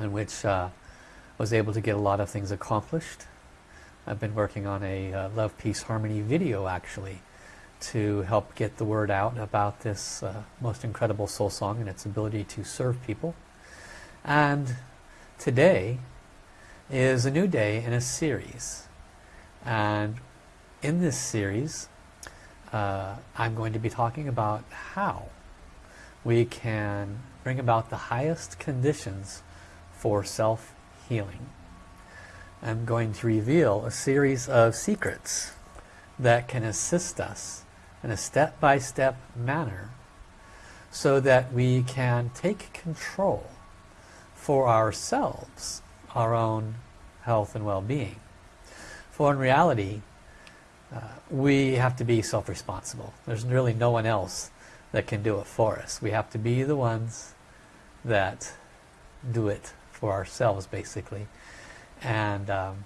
in which uh, was able to get a lot of things accomplished. I've been working on a uh, Love, Peace, Harmony video actually to help get the word out about this uh, most incredible soul song and its ability to serve people. And today is a new day in a series. And in this series, uh, I'm going to be talking about how we can bring about the highest conditions for self-healing. I'm going to reveal a series of secrets that can assist us in a step-by-step -step manner so that we can take control for ourselves, our own health and well-being. For in reality, uh, we have to be self-responsible. There's really no one else that can do it for us. We have to be the ones that do it for ourselves, basically. And, um,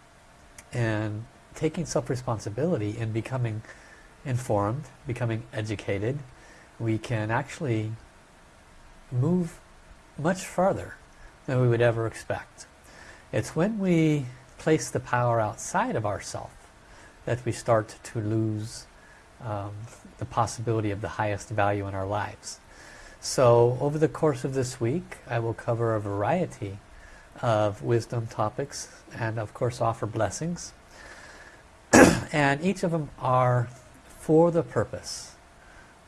and taking self-responsibility and becoming informed, becoming educated, we can actually move much farther than we would ever expect. It's when we place the power outside of ourselves that we start to lose um, the possibility of the highest value in our lives. So over the course of this week I will cover a variety of wisdom topics and of course offer blessings. and each of them are for the purpose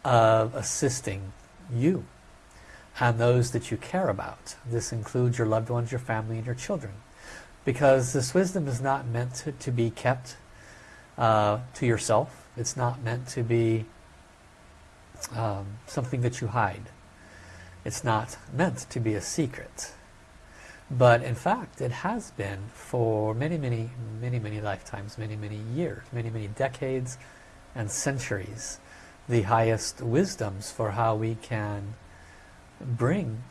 of assisting you and those that you care about. This includes your loved ones, your family, and your children. Because this wisdom is not meant to, to be kept uh, to yourself. It's not meant to be um, something that you hide. It's not meant to be a secret. But in fact, it has been for many, many, many, many lifetimes, many, many years, many, many decades, and centuries the highest wisdoms for how we can bring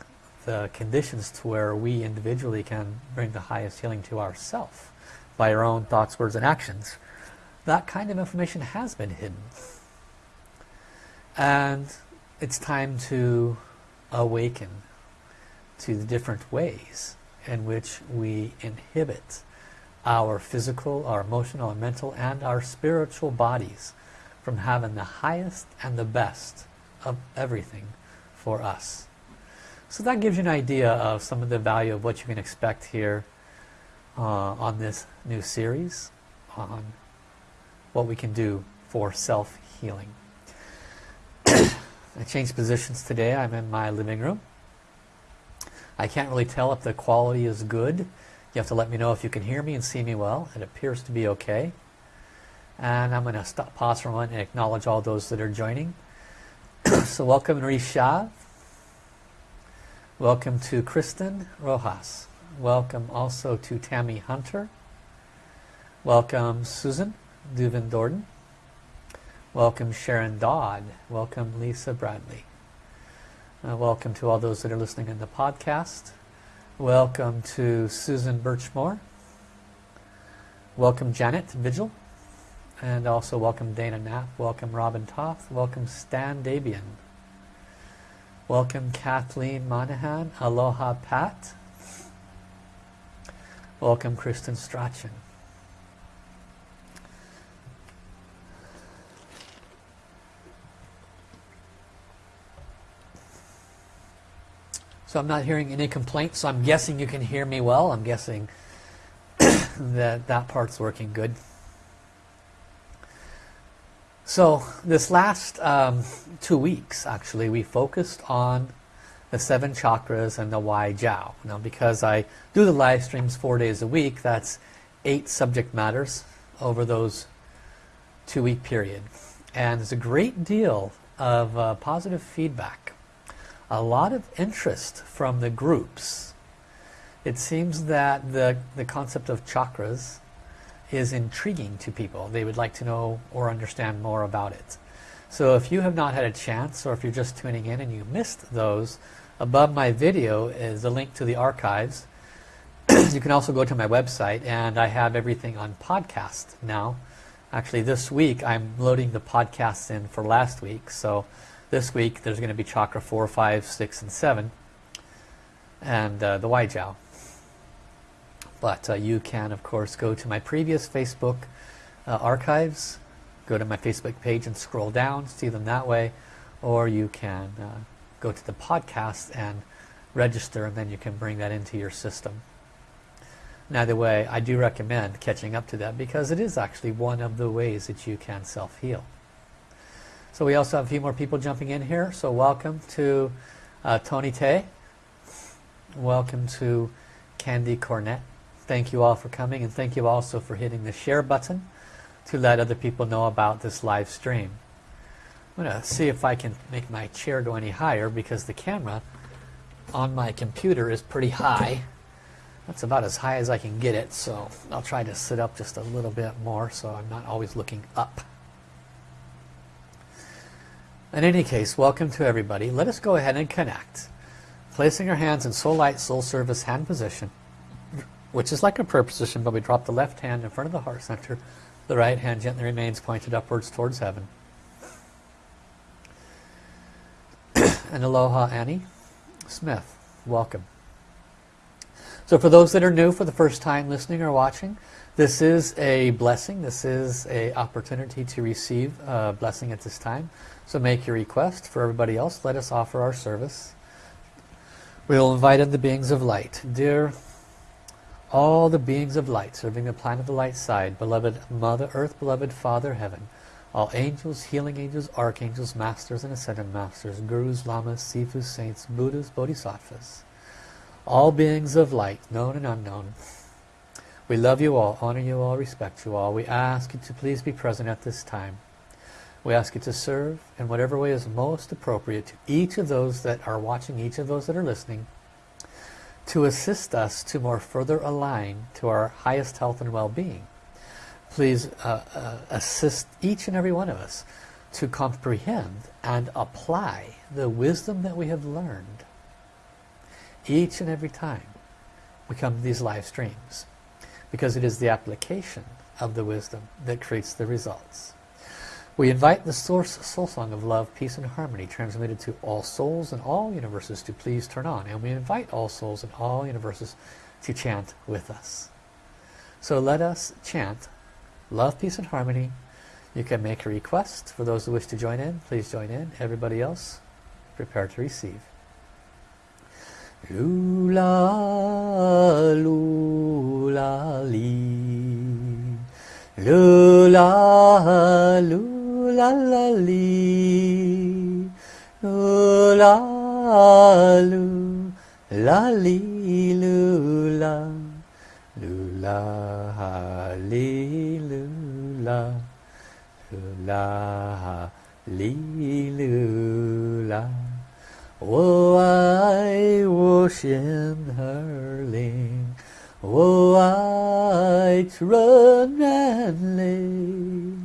the conditions to where we individually can bring the highest healing to ourself by our own thoughts, words, and actions. That kind of information has been hidden. And it's time to awaken to the different ways in which we inhibit our physical, our emotional, our mental, and our spiritual bodies from having the highest and the best of everything for us. So that gives you an idea of some of the value of what you can expect here uh, on this new series on what we can do for self-healing. I changed positions today. I'm in my living room. I can't really tell if the quality is good. You have to let me know if you can hear me and see me well. It appears to be okay. And I'm going to stop, pause for a moment and acknowledge all those that are joining. so welcome Risha. Welcome to Kristen Rojas. Welcome also to Tammy Hunter. Welcome Susan Duvin Dorden. Welcome Sharon Dodd. Welcome Lisa Bradley. Uh, welcome to all those that are listening in the podcast. Welcome to Susan Birchmore. Welcome Janet Vigil. And also welcome Dana Knapp, welcome Robin Toth, welcome Stan Dabian. Welcome Kathleen Monahan, Aloha Pat. Welcome Kristen Strachan. So I'm not hearing any complaints, so I'm guessing you can hear me well. I'm guessing that that part's working good. So this last um, two weeks, actually, we focused on the seven chakras and the Wai Jiao. Now, because I do the live streams four days a week, that's eight subject matters over those two-week period. And there's a great deal of uh, positive feedback. A lot of interest from the groups. It seems that the, the concept of chakras is intriguing to people. They would like to know or understand more about it. So if you have not had a chance or if you're just tuning in and you missed those, above my video is a link to the archives. you can also go to my website and I have everything on podcast now. Actually this week I'm loading the podcasts in for last week. So this week there's going to be Chakra 4, 5, 6, and 7 and uh, the Wai Jiao. but uh, you can of course go to my previous Facebook uh, archives go to my Facebook page and scroll down see them that way or you can uh, go to the podcast and register and then you can bring that into your system Either way, I do recommend catching up to that because it is actually one of the ways that you can self-heal. So we also have a few more people jumping in here. So welcome to uh, Tony Tay. Welcome to Candy Cornet. Thank you all for coming and thank you also for hitting the share button to let other people know about this live stream. I'm going to see if I can make my chair go any higher because the camera on my computer is pretty high. That's about as high as I can get it, so I'll try to sit up just a little bit more so I'm not always looking up. In any case, welcome to everybody. Let us go ahead and connect. Placing our hands in Soul Light, Soul Service hand position, which is like a prayer position, but we drop the left hand in front of the heart center. The right hand gently remains pointed upwards towards heaven. and aloha Annie Smith, welcome. So for those that are new for the first time listening or watching, this is a blessing. This is a opportunity to receive a blessing at this time. So make your request. For everybody else, let us offer our service. We will invite in the beings of light. Dear all the beings of light serving the planet of the light side, beloved Mother Earth, beloved Father Heaven, all angels, healing angels, archangels, masters and ascended masters, gurus, lamas, sifus, saints, buddhas, bodhisattvas, all beings of light, known and unknown. We love you all, honor you all, respect you all. We ask you to please be present at this time. We ask you to serve in whatever way is most appropriate to each of those that are watching, each of those that are listening, to assist us to more further align to our highest health and well-being. Please uh, uh, assist each and every one of us to comprehend and apply the wisdom that we have learned each and every time we come to these live streams because it is the application of the wisdom that creates the results. We invite the source soul song of love, peace and harmony transmitted to all souls and all universes to please turn on and we invite all souls and all universes to chant with us. So let us chant love, peace and harmony. You can make a request for those who wish to join in. Please join in. Everybody else prepare to receive. Lula, lula, li. Lula, lula, la, li. Lula, lula, li, lula. Lula, li, lula. Lula, li, lula. 我爱我心儿灵，我爱纯然灵，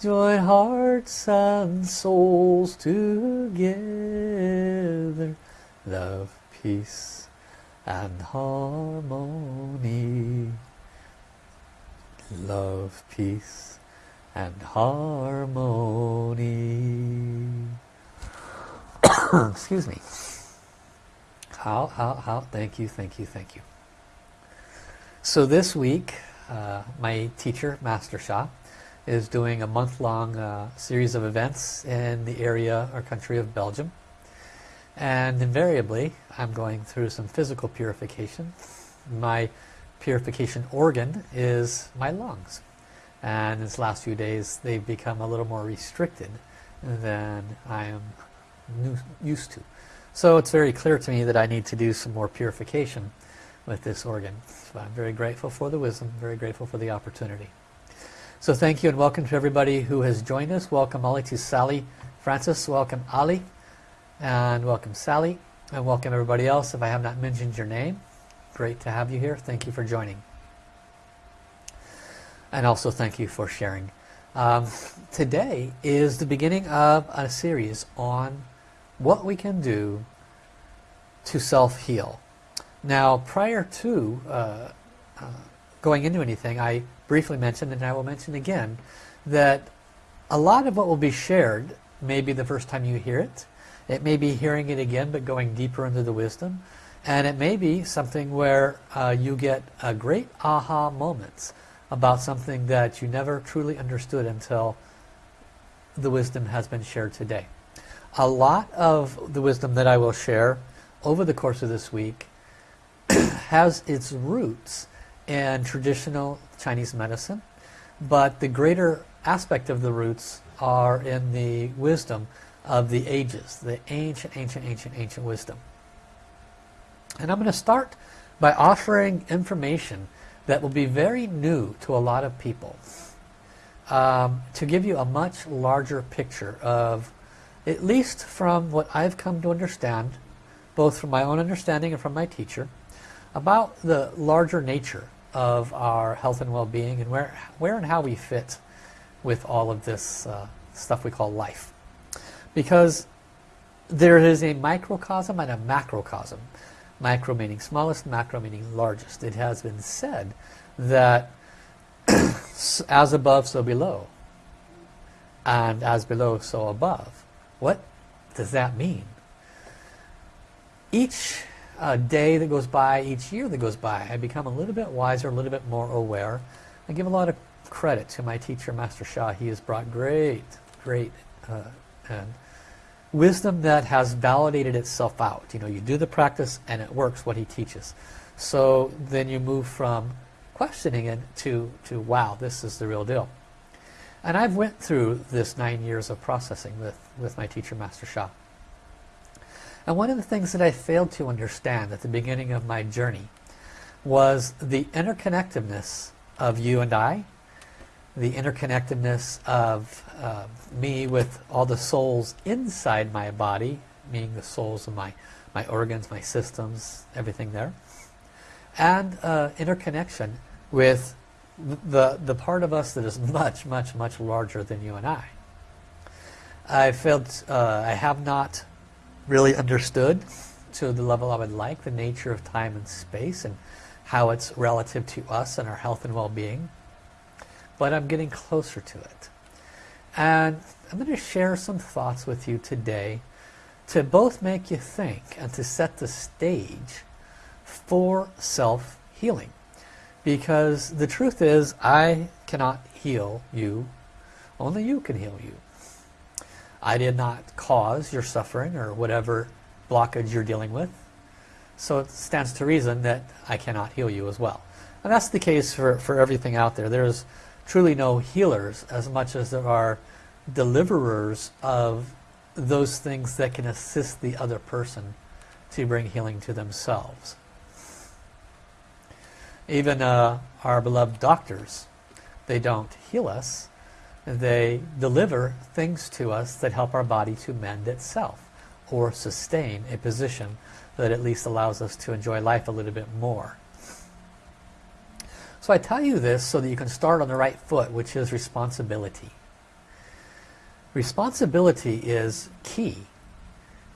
Join hearts and souls together. Love, peace and harmony. Love, peace and harmony. excuse me how how how thank you thank you thank you so this week uh, my teacher Master Sha is doing a month-long uh, series of events in the area or country of Belgium and invariably I'm going through some physical purification my purification organ is my lungs and these last few days they've become a little more restricted than I am used to. So it's very clear to me that I need to do some more purification with this organ. So I'm very grateful for the wisdom, very grateful for the opportunity. So thank you and welcome to everybody who has joined us. Welcome Ali to Sally Francis, welcome Ali, and welcome Sally, and welcome everybody else if I have not mentioned your name. Great to have you here. Thank you for joining. And also thank you for sharing. Um, today is the beginning of a series on what we can do to self-heal. Now prior to uh, uh, going into anything I briefly mentioned and I will mention again that a lot of what will be shared may be the first time you hear it. It may be hearing it again but going deeper into the wisdom. And it may be something where uh, you get a great aha moments about something that you never truly understood until the wisdom has been shared today. A lot of the wisdom that I will share over the course of this week has its roots in traditional Chinese medicine, but the greater aspect of the roots are in the wisdom of the ages, the ancient, ancient, ancient, ancient wisdom. And I'm going to start by offering information that will be very new to a lot of people um, to give you a much larger picture of, at least from what I've come to understand, both from my own understanding and from my teacher, about the larger nature of our health and well-being and where, where and how we fit with all of this uh, stuff we call life. Because there is a microcosm and a macrocosm. Micro meaning smallest, macro meaning largest. It has been said that as above, so below. And as below, so above. What does that mean? Each uh, day that goes by, each year that goes by, I become a little bit wiser, a little bit more aware. I give a lot of credit to my teacher, Master Sha. He has brought great, great uh, and wisdom that has validated itself out. You know, you do the practice and it works what he teaches. So then you move from questioning it to, to wow, this is the real deal. And I've went through this nine years of processing with, with my teacher, Master Sha. And one of the things that I failed to understand at the beginning of my journey was the interconnectedness of you and I, the interconnectedness of uh, me with all the souls inside my body, meaning the souls of my, my organs, my systems, everything there, and uh, interconnection with the, the part of us that is much, much, much larger than you and I. I felt uh, I have not really understood to the level I would like the nature of time and space and how it's relative to us and our health and well-being. But I'm getting closer to it. And I'm going to share some thoughts with you today to both make you think and to set the stage for self-healing. Because the truth is, I cannot heal you. Only you can heal you. I did not cause your suffering or whatever blockage you're dealing with. So it stands to reason that I cannot heal you as well. And that's the case for, for everything out there. There's truly no healers as much as there are deliverers of those things that can assist the other person to bring healing to themselves. Even uh, our beloved doctors, they don't heal us. They deliver things to us that help our body to mend itself or sustain a position that at least allows us to enjoy life a little bit more. So I tell you this so that you can start on the right foot, which is responsibility. Responsibility is key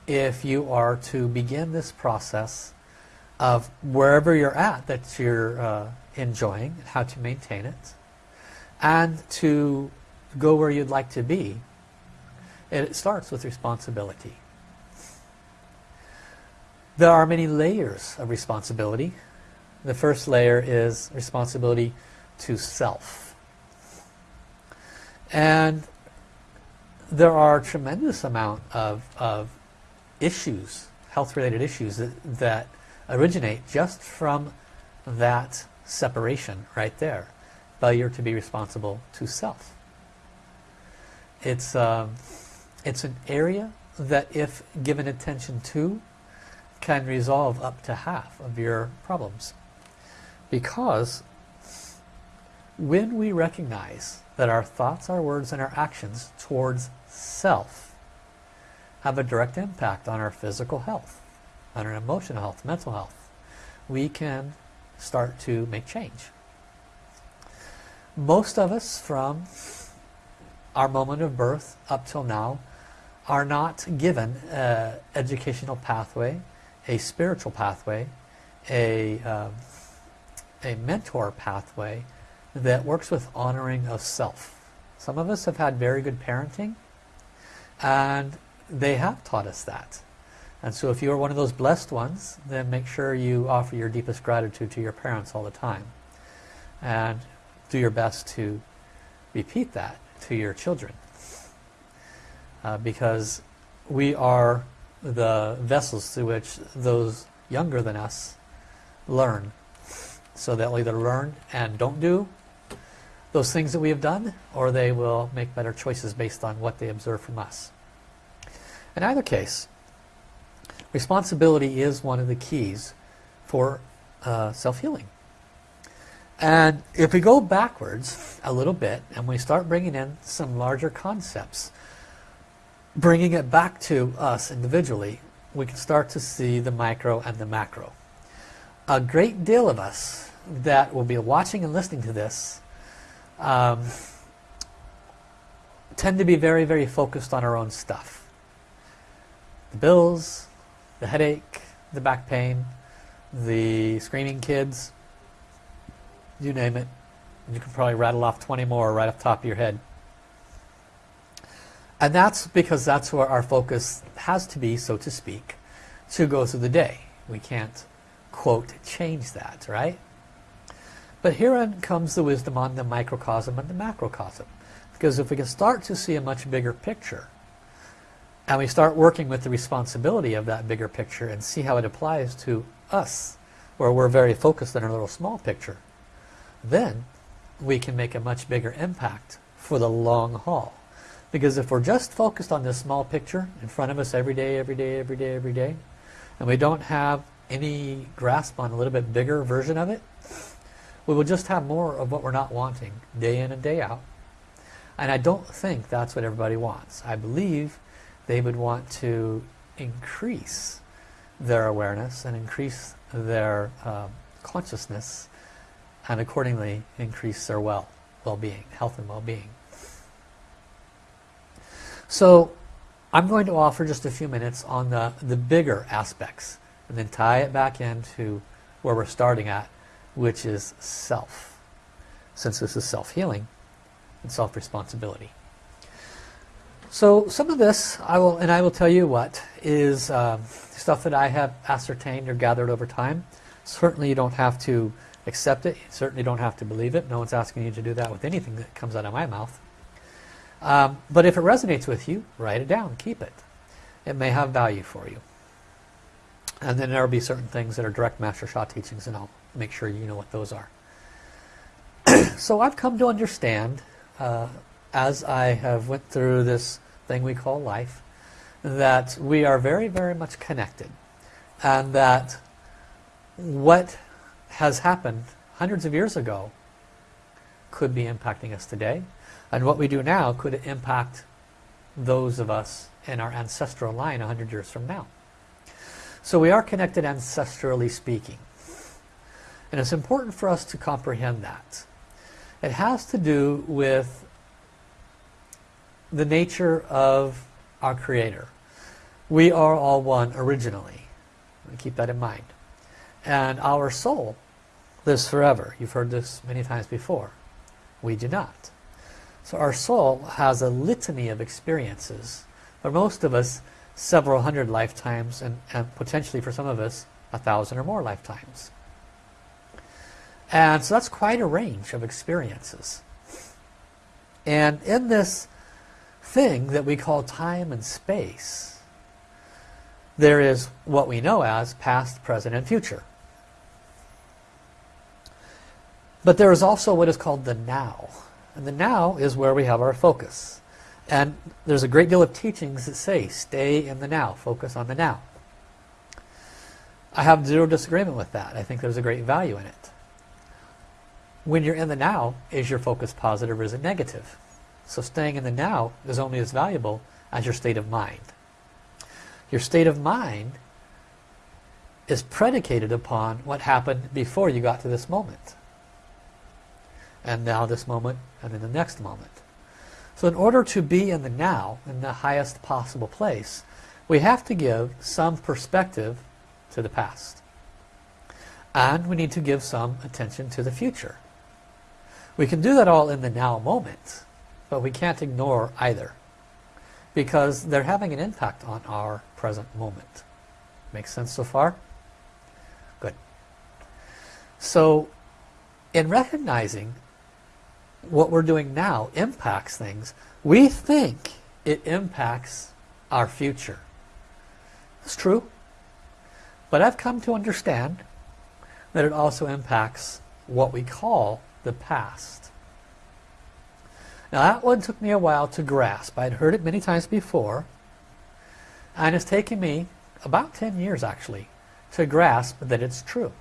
if you are to begin this process of wherever you're at that you're uh, enjoying, how to maintain it, and to go where you'd like to be. And It starts with responsibility. There are many layers of responsibility. The first layer is responsibility to self. And there are a tremendous amount of, of issues, health-related issues that, that originate just from that separation right there. Failure to be responsible to self. It's, um, it's an area that if given attention to can resolve up to half of your problems. Because when we recognize that our thoughts, our words, and our actions towards self have a direct impact on our physical health, on our emotional health, mental health, we can start to make change. most of us from our moment of birth up till now are not given an educational pathway, a spiritual pathway, a, uh, a mentor pathway that works with honoring of self. Some of us have had very good parenting and they have taught us that. And so if you are one of those blessed ones, then make sure you offer your deepest gratitude to your parents all the time. And do your best to repeat that to your children. Uh, because we are the vessels through which those younger than us learn. So they'll either learn and don't do those things that we have done, or they will make better choices based on what they observe from us. In either case, responsibility is one of the keys for uh, self-healing. And if we go backwards a little bit and we start bringing in some larger concepts, bringing it back to us individually, we can start to see the micro and the macro. A great deal of us that will be watching and listening to this um, tend to be very, very focused on our own stuff. The bills, the headache, the back pain, the screaming kids, you name it. You can probably rattle off 20 more right off the top of your head. And that's because that's where our focus has to be, so to speak, to go through the day. We can't, quote, change that, right? But herein comes the wisdom on the microcosm and the macrocosm. Because if we can start to see a much bigger picture, and we start working with the responsibility of that bigger picture and see how it applies to us, where we're very focused on our little small picture, then we can make a much bigger impact for the long haul. Because if we're just focused on this small picture in front of us every day, every day, every day, every day, and we don't have any grasp on a little bit bigger version of it, we will just have more of what we're not wanting day in and day out. And I don't think that's what everybody wants. I believe they would want to increase their awareness and increase their uh, consciousness and accordingly increase their well, well-being, health and well-being. So I'm going to offer just a few minutes on the, the bigger aspects and then tie it back into where we're starting at, which is self. Since this is self-healing and self-responsibility. So some of this, I will, and I will tell you what, is um, stuff that I have ascertained or gathered over time. Certainly you don't have to accept it. You certainly don't have to believe it. No one's asking you to do that with anything that comes out of my mouth. Um, but if it resonates with you, write it down. Keep it. It may have value for you. And then there will be certain things that are direct Master Sha teachings and I'll make sure you know what those are. so I've come to understand uh, as I have went through this thing we call life that we are very, very much connected. And that what has happened hundreds of years ago could be impacting us today. And what we do now could impact those of us in our ancestral line 100 years from now. So we are connected ancestrally speaking. And it's important for us to comprehend that. It has to do with the nature of our Creator. We are all one originally. Keep that in mind. And our soul lives forever. You've heard this many times before. We do not. So our soul has a litany of experiences. For most of us, several hundred lifetimes, and, and potentially for some of us, a thousand or more lifetimes. And so that's quite a range of experiences. And in this thing that we call time and space, there is what we know as past, present, and future. But there is also what is called the now. And the now is where we have our focus. And there's a great deal of teachings that say, stay in the now, focus on the now. I have zero disagreement with that. I think there's a great value in it. When you're in the now, is your focus positive or is it negative? So staying in the now is only as valuable as your state of mind. Your state of mind is predicated upon what happened before you got to this moment. And now this moment and in the next moment. So in order to be in the now, in the highest possible place, we have to give some perspective to the past. And we need to give some attention to the future. We can do that all in the now moment, but we can't ignore either because they're having an impact on our present moment. Makes sense so far? Good. So in recognizing what we're doing now impacts things, we think it impacts our future. It's true. But I've come to understand that it also impacts what we call the past. Now that one took me a while to grasp. I'd heard it many times before. And it's taken me about 10 years actually to grasp that it's true.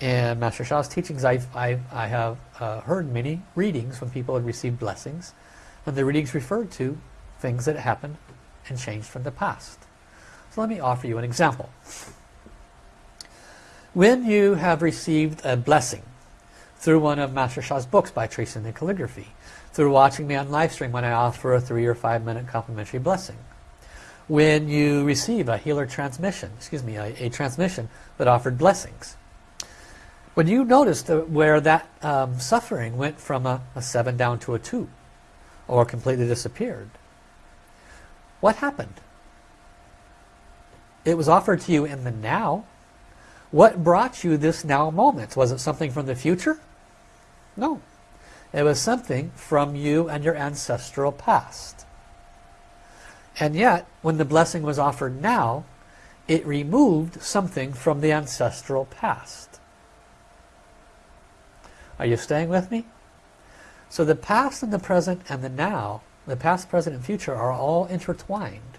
In Master Sha's teachings, I've, I've I have uh, heard many readings when people had received blessings. And the readings referred to things that happened and changed from the past. So let me offer you an example. When you have received a blessing through one of Master Sha's books by tracing the calligraphy, through watching me on live stream when I offer a three or five minute complimentary blessing, when you receive a healer transmission, excuse me, a, a transmission that offered blessings, when you noticed where that um, suffering went from a, a 7 down to a 2 or completely disappeared, what happened? It was offered to you in the now. What brought you this now moment? Was it something from the future? No. It was something from you and your ancestral past. And yet, when the blessing was offered now, it removed something from the ancestral past. Are you staying with me? So the past and the present and the now, the past, present, and future are all intertwined.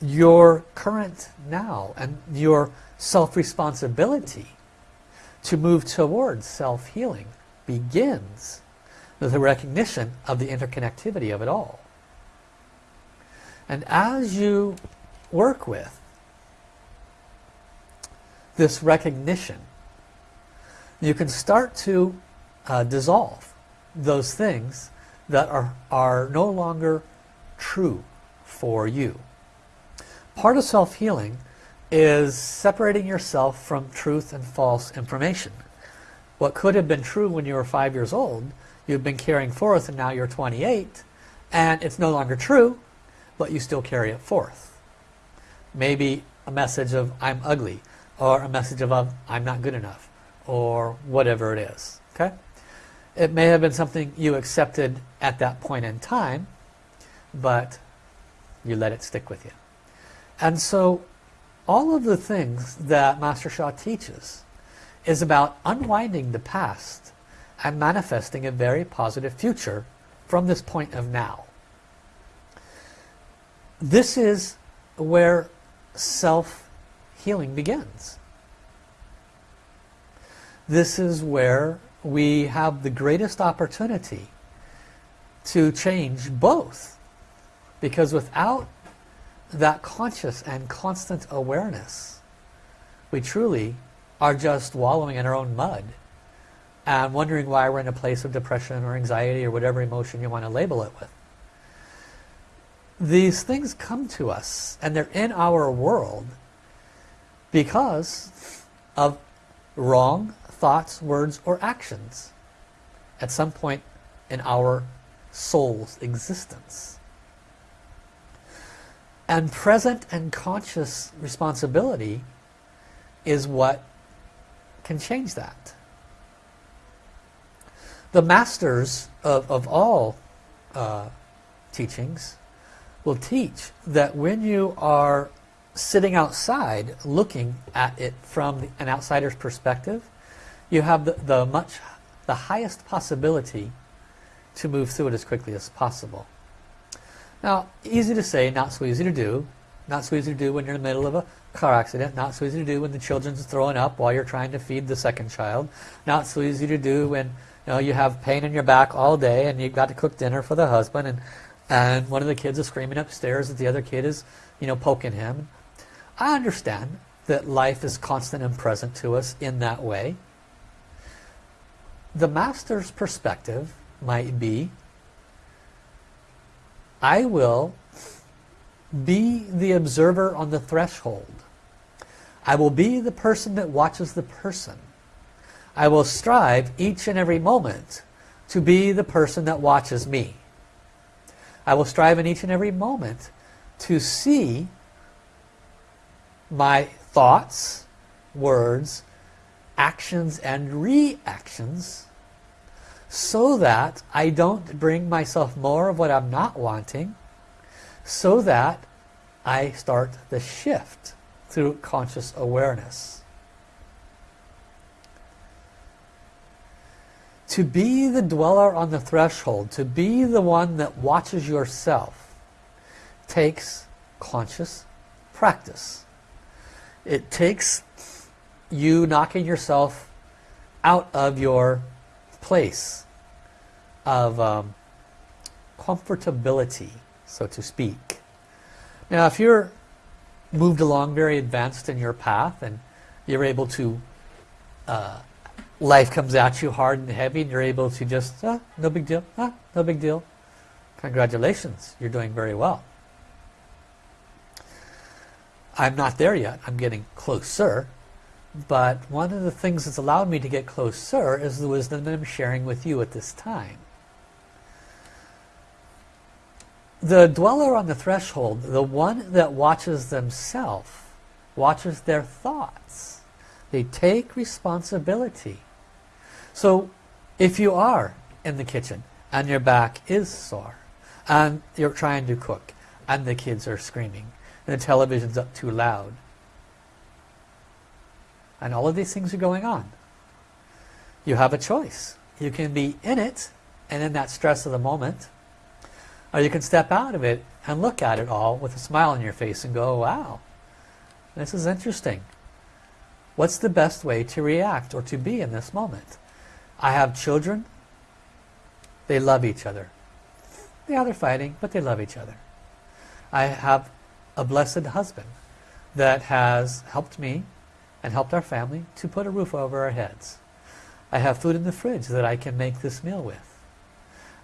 Your current now and your self-responsibility to move towards self-healing begins with the recognition of the interconnectivity of it all. And as you work with this recognition you can start to uh, dissolve those things that are, are no longer true for you. Part of self-healing is separating yourself from truth and false information. What could have been true when you were five years old, you've been carrying forth and now you're 28, and it's no longer true, but you still carry it forth. Maybe a message of I'm ugly, or a message of I'm not good enough, or whatever it is. Okay? It may have been something you accepted at that point in time, but you let it stick with you. And so all of the things that Master Sha teaches is about unwinding the past and manifesting a very positive future from this point of now. This is where self-healing begins this is where we have the greatest opportunity to change both. Because without that conscious and constant awareness, we truly are just wallowing in our own mud and wondering why we're in a place of depression or anxiety or whatever emotion you want to label it with. These things come to us and they're in our world because of wrong thoughts, words, or actions at some point in our soul's existence. And present and conscious responsibility is what can change that. The masters of, of all uh, teachings will teach that when you are sitting outside looking at it from an outsider's perspective, you have the, the much the highest possibility to move through it as quickly as possible. Now, easy to say, not so easy to do. Not so easy to do when you're in the middle of a car accident. Not so easy to do when the children's throwing up while you're trying to feed the second child. Not so easy to do when you know you have pain in your back all day and you've got to cook dinner for the husband and and one of the kids is screaming upstairs that the other kid is you know poking him. I understand that life is constant and present to us in that way. the master's perspective might be, I will be the observer on the threshold. I will be the person that watches the person. I will strive each and every moment to be the person that watches me. I will strive in each and every moment to see my thoughts, words, actions and reactions so that I don't bring myself more of what I'm not wanting so that I start the shift through conscious awareness. To be the dweller on the threshold, to be the one that watches yourself, takes conscious practice. It takes you knocking yourself out of your place of um, comfortability, so to speak. Now, if you're moved along very advanced in your path and you're able to, uh, life comes at you hard and heavy and you're able to just, ah, no big deal, ah, no big deal. Congratulations, you're doing very well. I'm not there yet, I'm getting closer. But one of the things that's allowed me to get closer is the wisdom that I'm sharing with you at this time. The dweller on the threshold, the one that watches themselves, watches their thoughts. They take responsibility. So if you are in the kitchen and your back is sore and you're trying to cook and the kids are screaming and the television's up too loud and all of these things are going on. You have a choice. You can be in it and in that stress of the moment, or you can step out of it and look at it all with a smile on your face and go, oh, wow, this is interesting. What's the best way to react or to be in this moment? I have children. They love each other. Yeah, they're fighting, but they love each other. I have a blessed husband that has helped me and helped our family to put a roof over our heads. I have food in the fridge that I can make this meal with.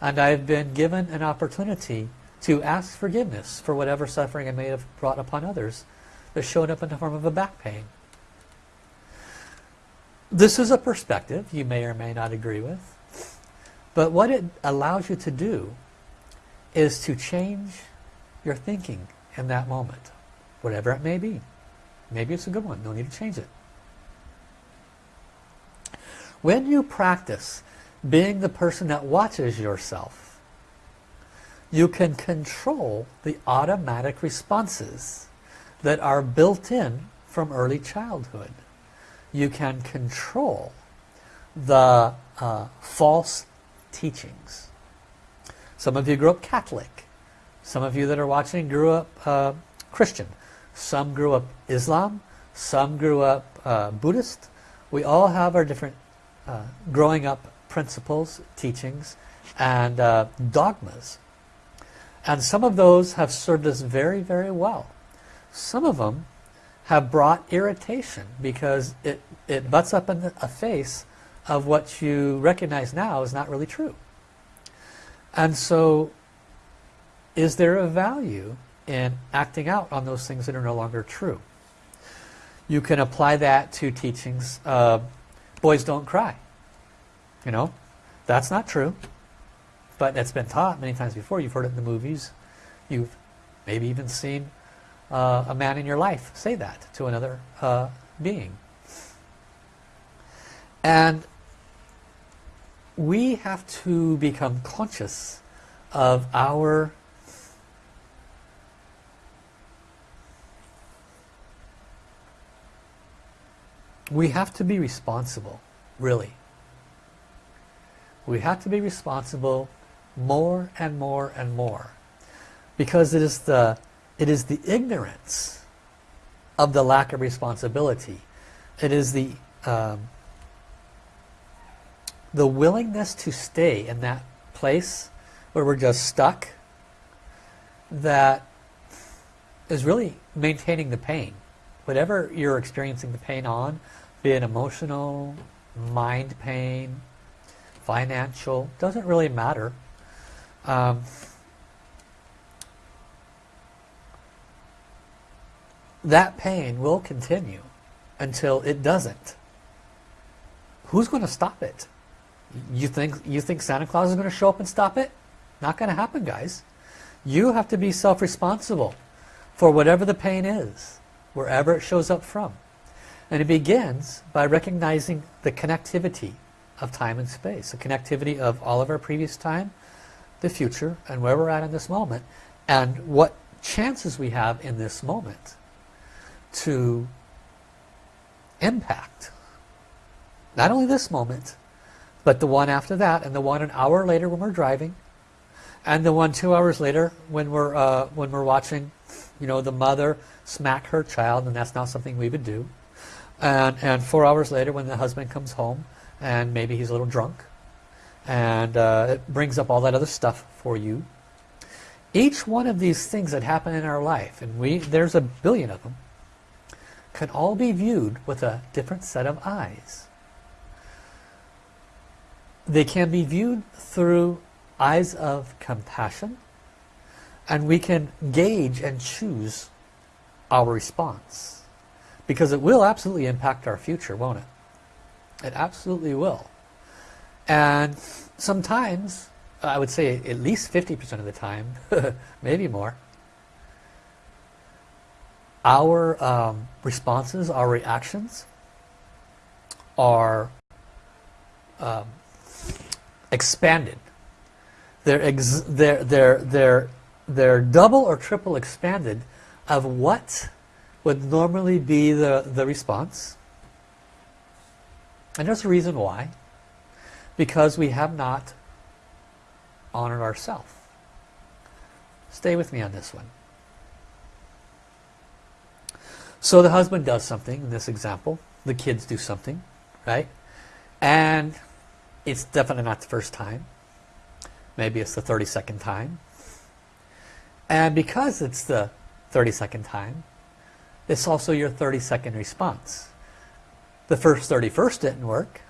And I've been given an opportunity to ask forgiveness for whatever suffering I may have brought upon others that showed up in the form of a back pain. This is a perspective you may or may not agree with. But what it allows you to do is to change your thinking in that moment, whatever it may be. Maybe it's a good one. No need to change it. When you practice being the person that watches yourself, you can control the automatic responses that are built in from early childhood. You can control the uh, false teachings. Some of you grew up Catholic. Some of you that are watching grew up uh, Christian. Some grew up Islam, some grew up uh, Buddhist. We all have our different uh, growing up principles, teachings, and uh, dogmas. And some of those have served us very, very well. Some of them have brought irritation because it, it butts up in the a face of what you recognize now is not really true. And so is there a value in acting out on those things that are no longer true. You can apply that to teachings. Uh, boys don't cry. You know, that's not true. But it's been taught many times before. You've heard it in the movies. You've maybe even seen uh, a man in your life say that to another uh, being. And we have to become conscious of our we have to be responsible, really. We have to be responsible more and more and more. Because it is the, it is the ignorance of the lack of responsibility. It is the, um, the willingness to stay in that place where we're just stuck that is really maintaining the pain. Whatever you're experiencing the pain on, be it emotional, mind pain, financial, doesn't really matter. Um, that pain will continue until it doesn't. Who's going to stop it? You think you think Santa Claus is going to show up and stop it? Not going to happen, guys. You have to be self-responsible for whatever the pain is, wherever it shows up from. And it begins by recognizing the connectivity of time and space, the connectivity of all of our previous time, the future, and where we're at in this moment, and what chances we have in this moment to impact not only this moment, but the one after that, and the one an hour later when we're driving, and the one two hours later when we're uh, when we're watching, you know, the mother smack her child, and that's not something we would do, and and four hours later when the husband comes home and maybe he's a little drunk, and uh, it brings up all that other stuff for you. Each one of these things that happen in our life, and we there's a billion of them, can all be viewed with a different set of eyes. They can be viewed through eyes of compassion and we can gauge and choose our response because it will absolutely impact our future, won't it? It absolutely will. And sometimes, I would say at least 50% of the time, maybe more, our um, responses, our reactions are um, expanded. They're, ex they're, they're, they're, they're double or triple expanded of what would normally be the, the response. And there's a reason why. Because we have not honored ourselves. Stay with me on this one. So the husband does something in this example. The kids do something, right? And it's definitely not the first time. Maybe it's the 32nd time. And because it's the 32nd time, it's also your 32nd response. The first 31st didn't work.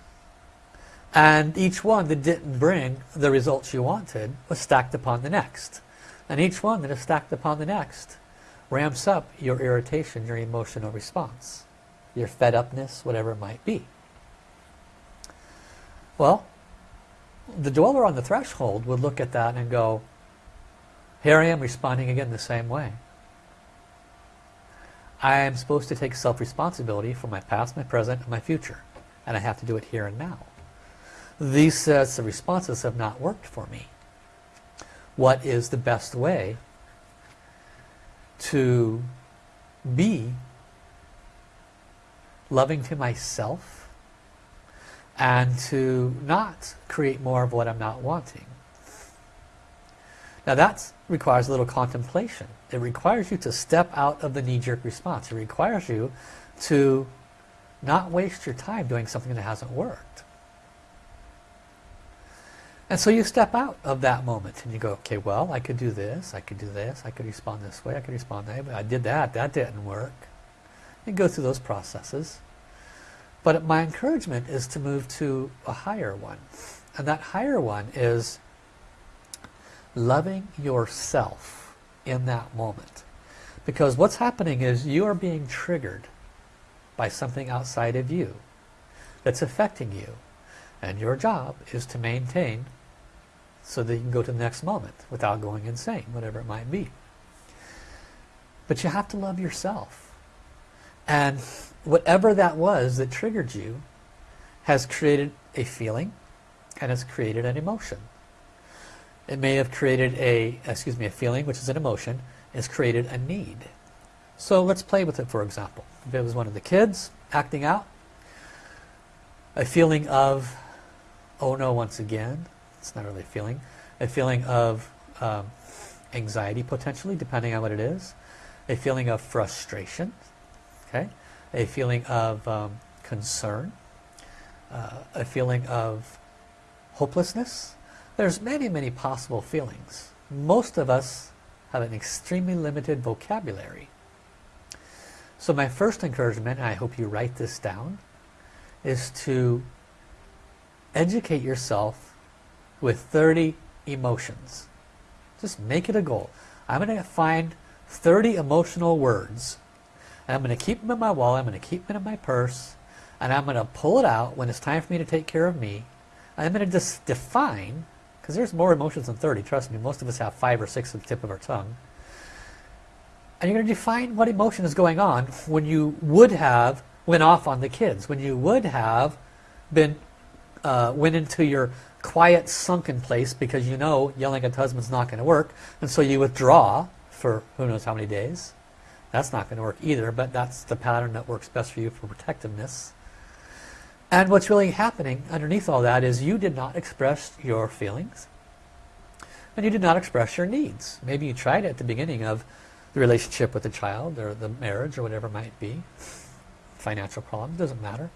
And each one that didn't bring the results you wanted was stacked upon the next. And each one that is stacked upon the next ramps up your irritation, your emotional response, your fed upness, whatever it might be. Well, the dweller on the threshold would look at that and go, here I am responding again the same way. I am supposed to take self-responsibility for my past, my present, and my future. And I have to do it here and now. These sets of responses have not worked for me. What is the best way to be loving to myself and to not create more of what I'm not wanting. Now that requires a little contemplation. It requires you to step out of the knee-jerk response. It requires you to not waste your time doing something that hasn't worked. And so you step out of that moment and you go, okay, well, I could do this, I could do this, I could respond this way, I could respond that way. I did that, that didn't work. You go through those processes. But my encouragement is to move to a higher one. And that higher one is loving yourself in that moment. Because what's happening is you are being triggered by something outside of you that's affecting you. And your job is to maintain so that you can go to the next moment without going insane, whatever it might be. But you have to love yourself. And whatever that was that triggered you has created a feeling and has created an emotion. It may have created a, excuse me, a feeling, which is an emotion, has created a need. So let's play with it, for example. If it was one of the kids acting out, a feeling of, oh no, once again, it's not really a feeling. A feeling of um, anxiety potentially, depending on what it is. A feeling of frustration. Okay. A feeling of um, concern. Uh, a feeling of hopelessness. There's many, many possible feelings. Most of us have an extremely limited vocabulary. So my first encouragement, and I hope you write this down, is to educate yourself with 30 emotions. Just make it a goal. I'm going to find 30 emotional words. And I'm going to keep them in my wallet. I'm going to keep them in my purse. And I'm going to pull it out when it's time for me to take care of me. I'm going to just define, because there's more emotions than 30. Trust me, most of us have five or six at the tip of our tongue. And you're going to define what emotion is going on when you would have went off on the kids, when you would have been uh, went into your quiet sunken place because you know yelling at husband's not going to work and so you withdraw for who knows how many days that's not going to work either but that's the pattern that works best for you for protectiveness and what's really happening underneath all that is you did not express your feelings and you did not express your needs maybe you tried at the beginning of the relationship with the child or the marriage or whatever it might be financial problem doesn't matter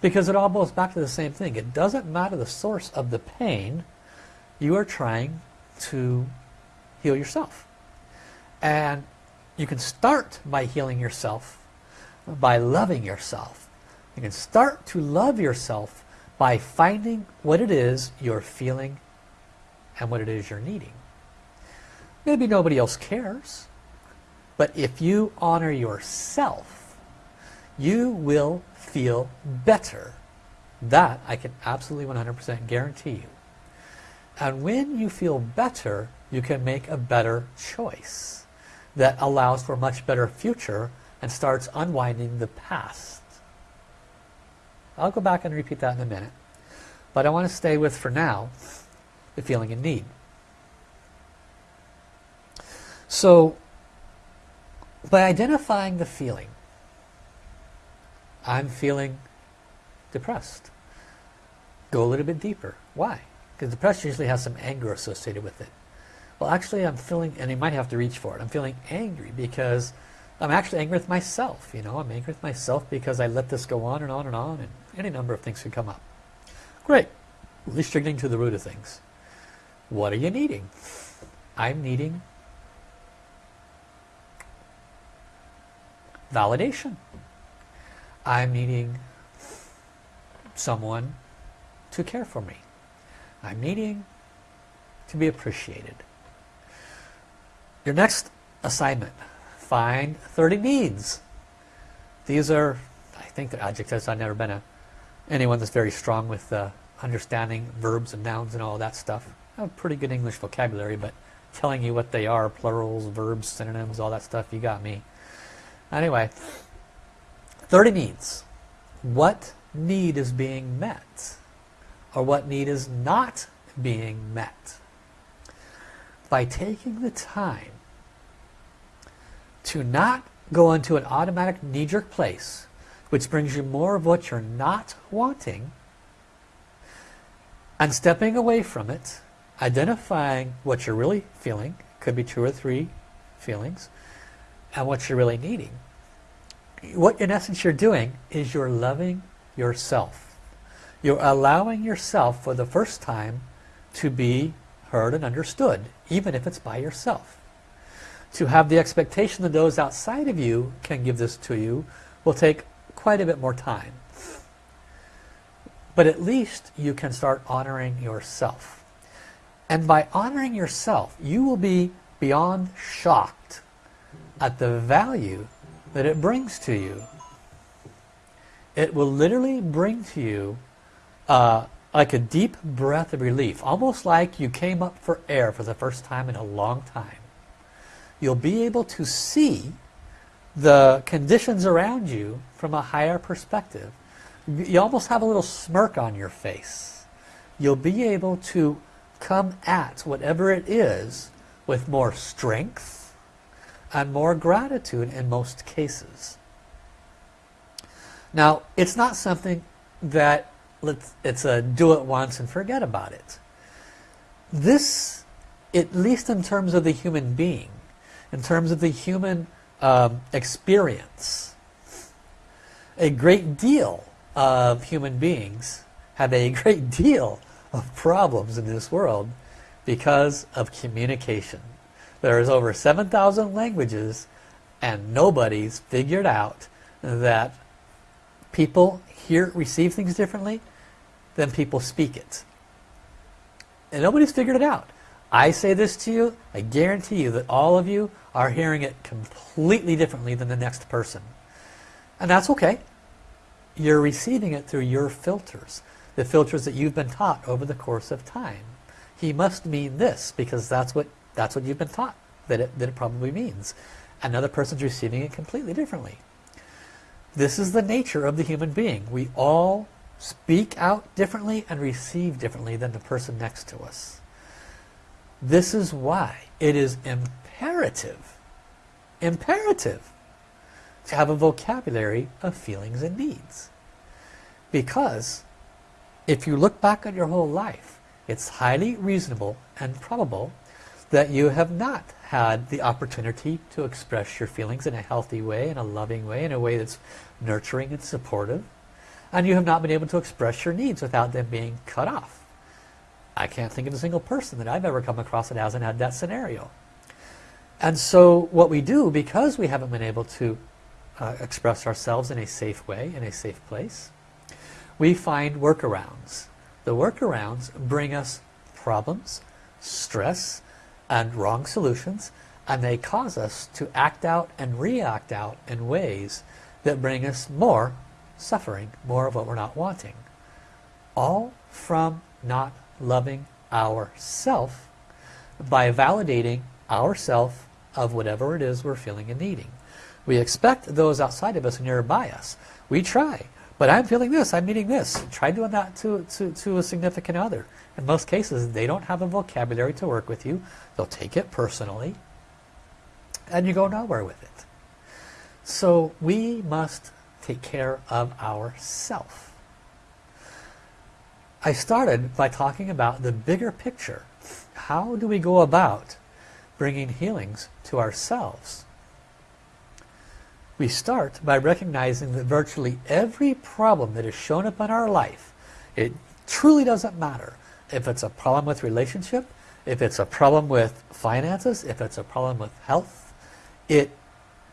because it all boils back to the same thing. It doesn't matter the source of the pain. You are trying to heal yourself. And you can start by healing yourself, by loving yourself. You can start to love yourself by finding what it is you're feeling and what it is you're needing. Maybe nobody else cares, but if you honor yourself, you will feel better. That I can absolutely 100% guarantee you. And when you feel better, you can make a better choice that allows for a much better future and starts unwinding the past. I'll go back and repeat that in a minute. But I want to stay with, for now, the feeling in need. So, by identifying the feeling, I'm feeling depressed. Go a little bit deeper. Why? Because depression usually has some anger associated with it. Well, actually, I'm feeling, and you might have to reach for it, I'm feeling angry because I'm actually angry with myself. You know, I'm angry with myself because I let this go on and on and on, and any number of things could come up. Great. At least you're getting to the root of things. What are you needing? I'm needing validation. I'm needing someone to care for me. I'm needing to be appreciated. Your next assignment, find 30 needs. These are, I think they're adjectives. I've never been a, anyone that's very strong with uh, understanding verbs and nouns and all that stuff. I have pretty good English vocabulary, but telling you what they are, plurals, verbs, synonyms, all that stuff, you got me. Anyway, 30 needs. What need is being met? Or what need is not being met? By taking the time to not go into an automatic knee-jerk place, which brings you more of what you're not wanting, and stepping away from it, identifying what you're really feeling, could be two or three feelings, and what you're really needing what in essence you're doing is you're loving yourself. You're allowing yourself for the first time to be heard and understood, even if it's by yourself. To have the expectation that those outside of you can give this to you will take quite a bit more time. But at least you can start honoring yourself. And by honoring yourself, you will be beyond shocked at the value that it brings to you. It will literally bring to you uh, like a deep breath of relief, almost like you came up for air for the first time in a long time. You'll be able to see the conditions around you from a higher perspective. You almost have a little smirk on your face. You'll be able to come at whatever it is with more strength, and more gratitude in most cases. Now, it's not something that let's it's a do it once and forget about it. This, at least in terms of the human being, in terms of the human um, experience, a great deal of human beings have a great deal of problems in this world because of communication. There's over 7,000 languages and nobody's figured out that people hear, receive things differently than people speak it. And nobody's figured it out. I say this to you, I guarantee you that all of you are hearing it completely differently than the next person. And that's okay. You're receiving it through your filters, the filters that you've been taught over the course of time. He must mean this because that's what that's what you've been taught that it, that it probably means. Another person's receiving it completely differently. This is the nature of the human being. We all speak out differently and receive differently than the person next to us. This is why it is imperative, imperative to have a vocabulary of feelings and needs. Because if you look back at your whole life, it's highly reasonable and probable that you have not had the opportunity to express your feelings in a healthy way, in a loving way, in a way that's nurturing and supportive. And you have not been able to express your needs without them being cut off. I can't think of a single person that I've ever come across that hasn't had that scenario. And so what we do, because we haven't been able to uh, express ourselves in a safe way, in a safe place, we find workarounds. The workarounds bring us problems, stress, and wrong solutions and they cause us to act out and react out in ways that bring us more suffering, more of what we're not wanting. All from not loving ourself by validating ourself of whatever it is we're feeling and needing. We expect those outside of us nearby us. We try, but I'm feeling this, I'm needing this. Try doing that to, to, to a significant other. In most cases, they don't have a vocabulary to work with you. They'll take it personally. And you go nowhere with it. So we must take care of ourself. I started by talking about the bigger picture. How do we go about bringing healings to ourselves? We start by recognizing that virtually every problem that has shown up in our life, it truly doesn't matter if it's a problem with relationship, if it's a problem with finances, if it's a problem with health, it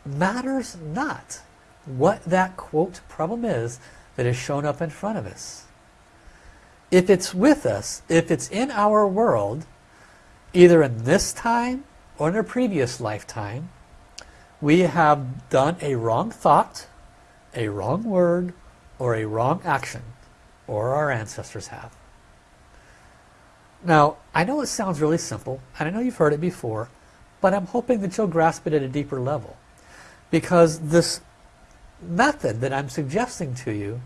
matters not what that quote problem is that is shown up in front of us. If it's with us, if it's in our world, either in this time or in a previous lifetime, we have done a wrong thought, a wrong word, or a wrong action, or our ancestors have. Now, I know it sounds really simple, and I know you've heard it before, but I'm hoping that you'll grasp it at a deeper level. Because this method that I'm suggesting to you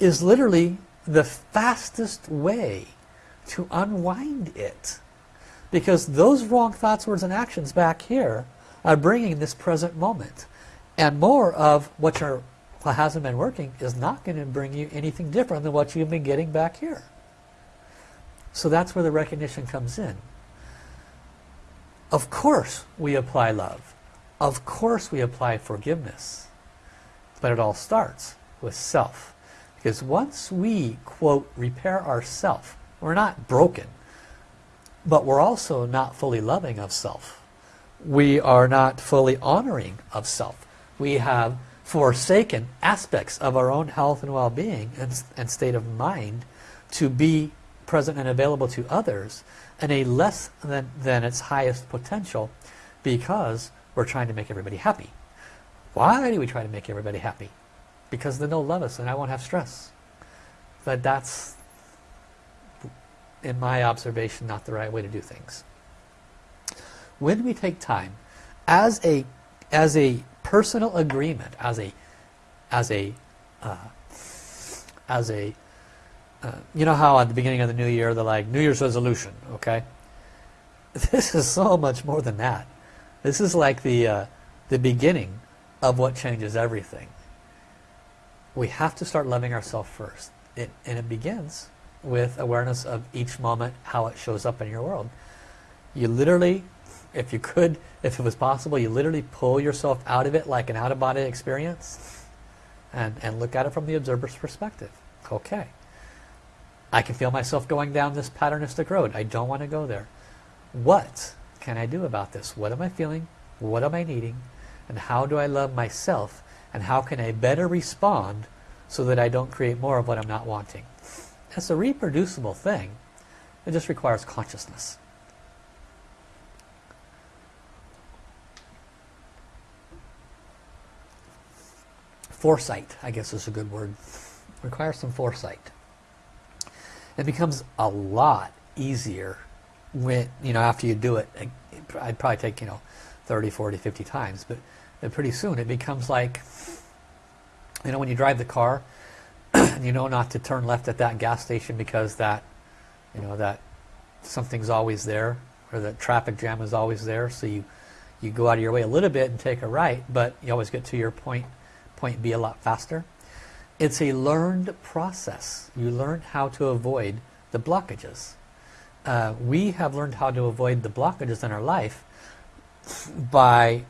is literally the fastest way to unwind it. Because those wrong thoughts, words, and actions back here are bringing this present moment. And more of what, you're, hasn't been working is not going to bring you anything different than what you've been getting back here. So that's where the recognition comes in. Of course we apply love. Of course we apply forgiveness. But it all starts with self. Because once we, quote, repair ourself, we're not broken, but we're also not fully loving of self. We are not fully honoring of self. We have forsaken aspects of our own health and well-being and, and state of mind to be present and available to others and a less than, than its highest potential because we're trying to make everybody happy. Why do we try to make everybody happy? Because then they'll love us and I won't have stress. But that's, in my observation, not the right way to do things. When we take time, as a, as a personal agreement, as a, as a, uh, as a uh, you know how at the beginning of the new year they're like New Year's resolution, okay? This is so much more than that. This is like the uh, the beginning of what changes everything. We have to start loving ourselves first, it, and it begins with awareness of each moment, how it shows up in your world. You literally, if you could, if it was possible, you literally pull yourself out of it like an out-of-body experience and, and look at it from the observer's perspective. Okay. I can feel myself going down this patternistic road. I don't want to go there. What can I do about this? What am I feeling? What am I needing? And how do I love myself? And how can I better respond so that I don't create more of what I'm not wanting. That's a reproducible thing. It just requires consciousness. Foresight, I guess is a good word. requires some foresight. It becomes a lot easier when, you know, after you do it. I'd probably take, you know, 30, 40, 50 times, but pretty soon it becomes like, you know, when you drive the car, you know not to turn left at that gas station because that, you know, that something's always there or the traffic jam is always there. So you, you go out of your way a little bit and take a right, but you always get to your point, point B a lot faster. It's a learned process. You learn how to avoid the blockages. Uh, we have learned how to avoid the blockages in our life by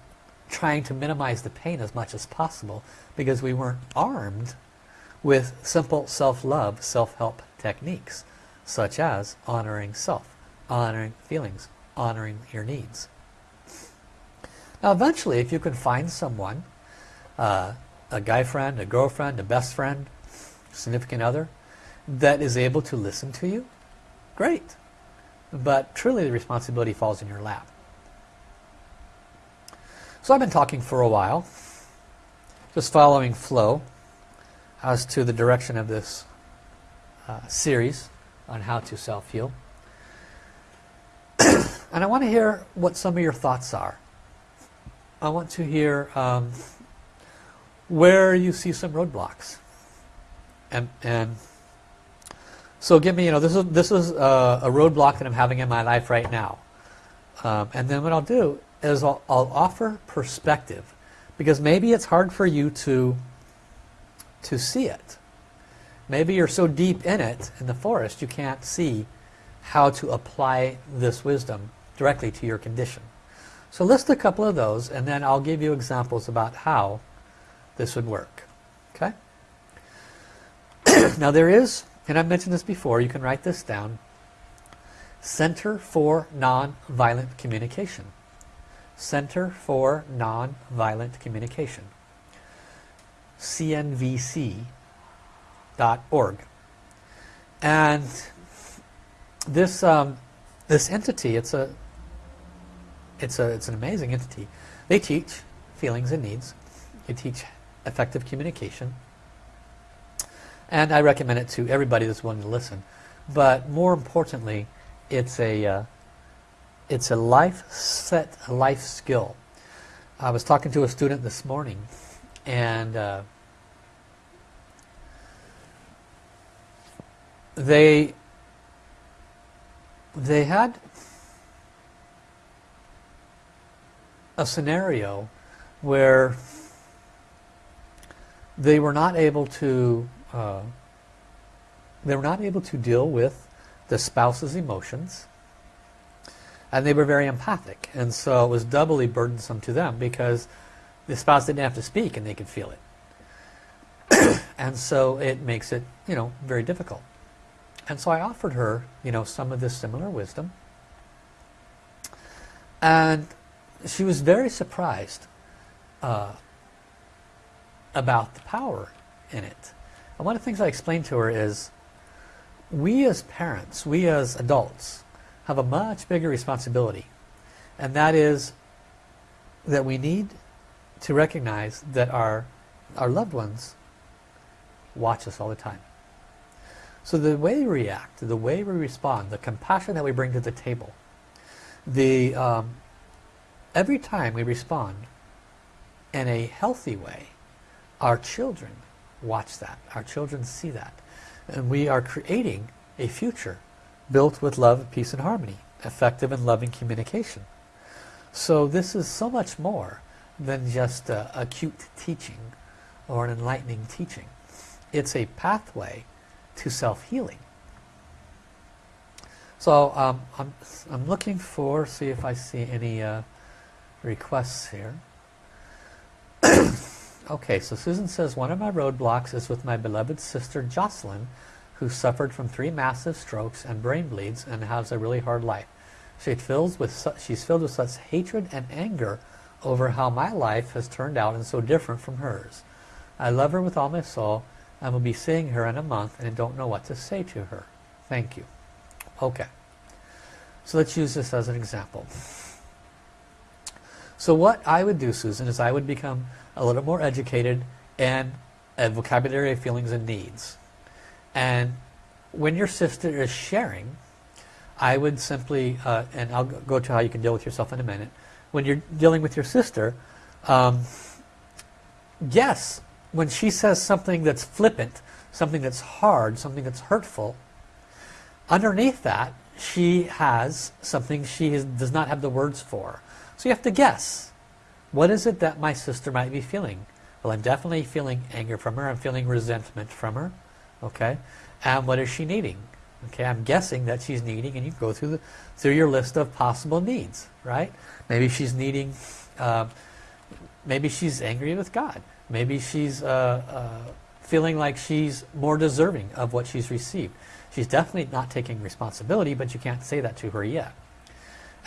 trying to minimize the pain as much as possible because we weren't armed with simple self-love, self-help techniques such as honoring self, honoring feelings, honoring your needs. Now eventually if you can find someone, uh, a guy friend, a girlfriend, a best friend, significant other, that is able to listen to you, great. But truly the responsibility falls in your lap. So I've been talking for a while, just following flow as to the direction of this uh, series on how to self-heal. and I want to hear what some of your thoughts are. I want to hear um, where you see some roadblocks. And, and so give me, you know, this is, this is a, a roadblock that I'm having in my life right now. Um, and then what I'll do is I'll, I'll offer perspective because maybe it's hard for you to to see it. Maybe you're so deep in it, in the forest, you can't see how to apply this wisdom directly to your condition. So list a couple of those and then I'll give you examples about how this would work. Okay? now there is, and I've mentioned this before, you can write this down, Center for Nonviolent Communication. Center for Nonviolent Communication cnvc.org. And this um, this entity, it's a it's a it's an amazing entity. They teach feelings and needs. They teach effective communication. And I recommend it to everybody that's willing to listen. But more importantly, it's a uh, it's a life set, a life skill. I was talking to a student this morning and uh, they they had a scenario where they were not able to uh, they were not able to deal with the spouse's emotions and they were very empathic and so it was doubly burdensome to them because the spouse didn't have to speak and they could feel it and so it makes it you know very difficult and so I offered her, you know, some of this similar wisdom. And she was very surprised uh, about the power in it. And one of the things I explained to her is, we as parents, we as adults, have a much bigger responsibility. And that is that we need to recognize that our, our loved ones watch us all the time. So the way we react, the way we respond, the compassion that we bring to the table, the um, every time we respond in a healthy way, our children watch that. Our children see that. And we are creating a future built with love, peace, and harmony, effective and loving communication. So this is so much more than just a, cute teaching or an enlightening teaching. It's a pathway to self-healing. So um, I'm, I'm looking for, see if I see any uh, requests here. okay, so Susan says, one of my roadblocks is with my beloved sister Jocelyn, who suffered from three massive strokes and brain bleeds and has a really hard life. She fills with she's filled with such hatred and anger over how my life has turned out and so different from hers. I love her with all my soul I will be seeing her in a month and don't know what to say to her. Thank you. Okay. So let's use this as an example. So what I would do, Susan, is I would become a little more educated and a vocabulary of feelings and needs. And when your sister is sharing, I would simply, uh, and I'll go to how you can deal with yourself in a minute. When you're dealing with your sister, um, yes, when she says something that's flippant, something that's hard, something that's hurtful, underneath that, she has something she does not have the words for. So you have to guess. What is it that my sister might be feeling? Well, I'm definitely feeling anger from her. I'm feeling resentment from her. Okay. And what is she needing? Okay, I'm guessing that she's needing, and you go through the through your list of possible needs, right? Maybe she's needing, uh, maybe she's angry with God. Maybe she's uh, uh, feeling like she's more deserving of what she's received. She's definitely not taking responsibility, but you can't say that to her yet.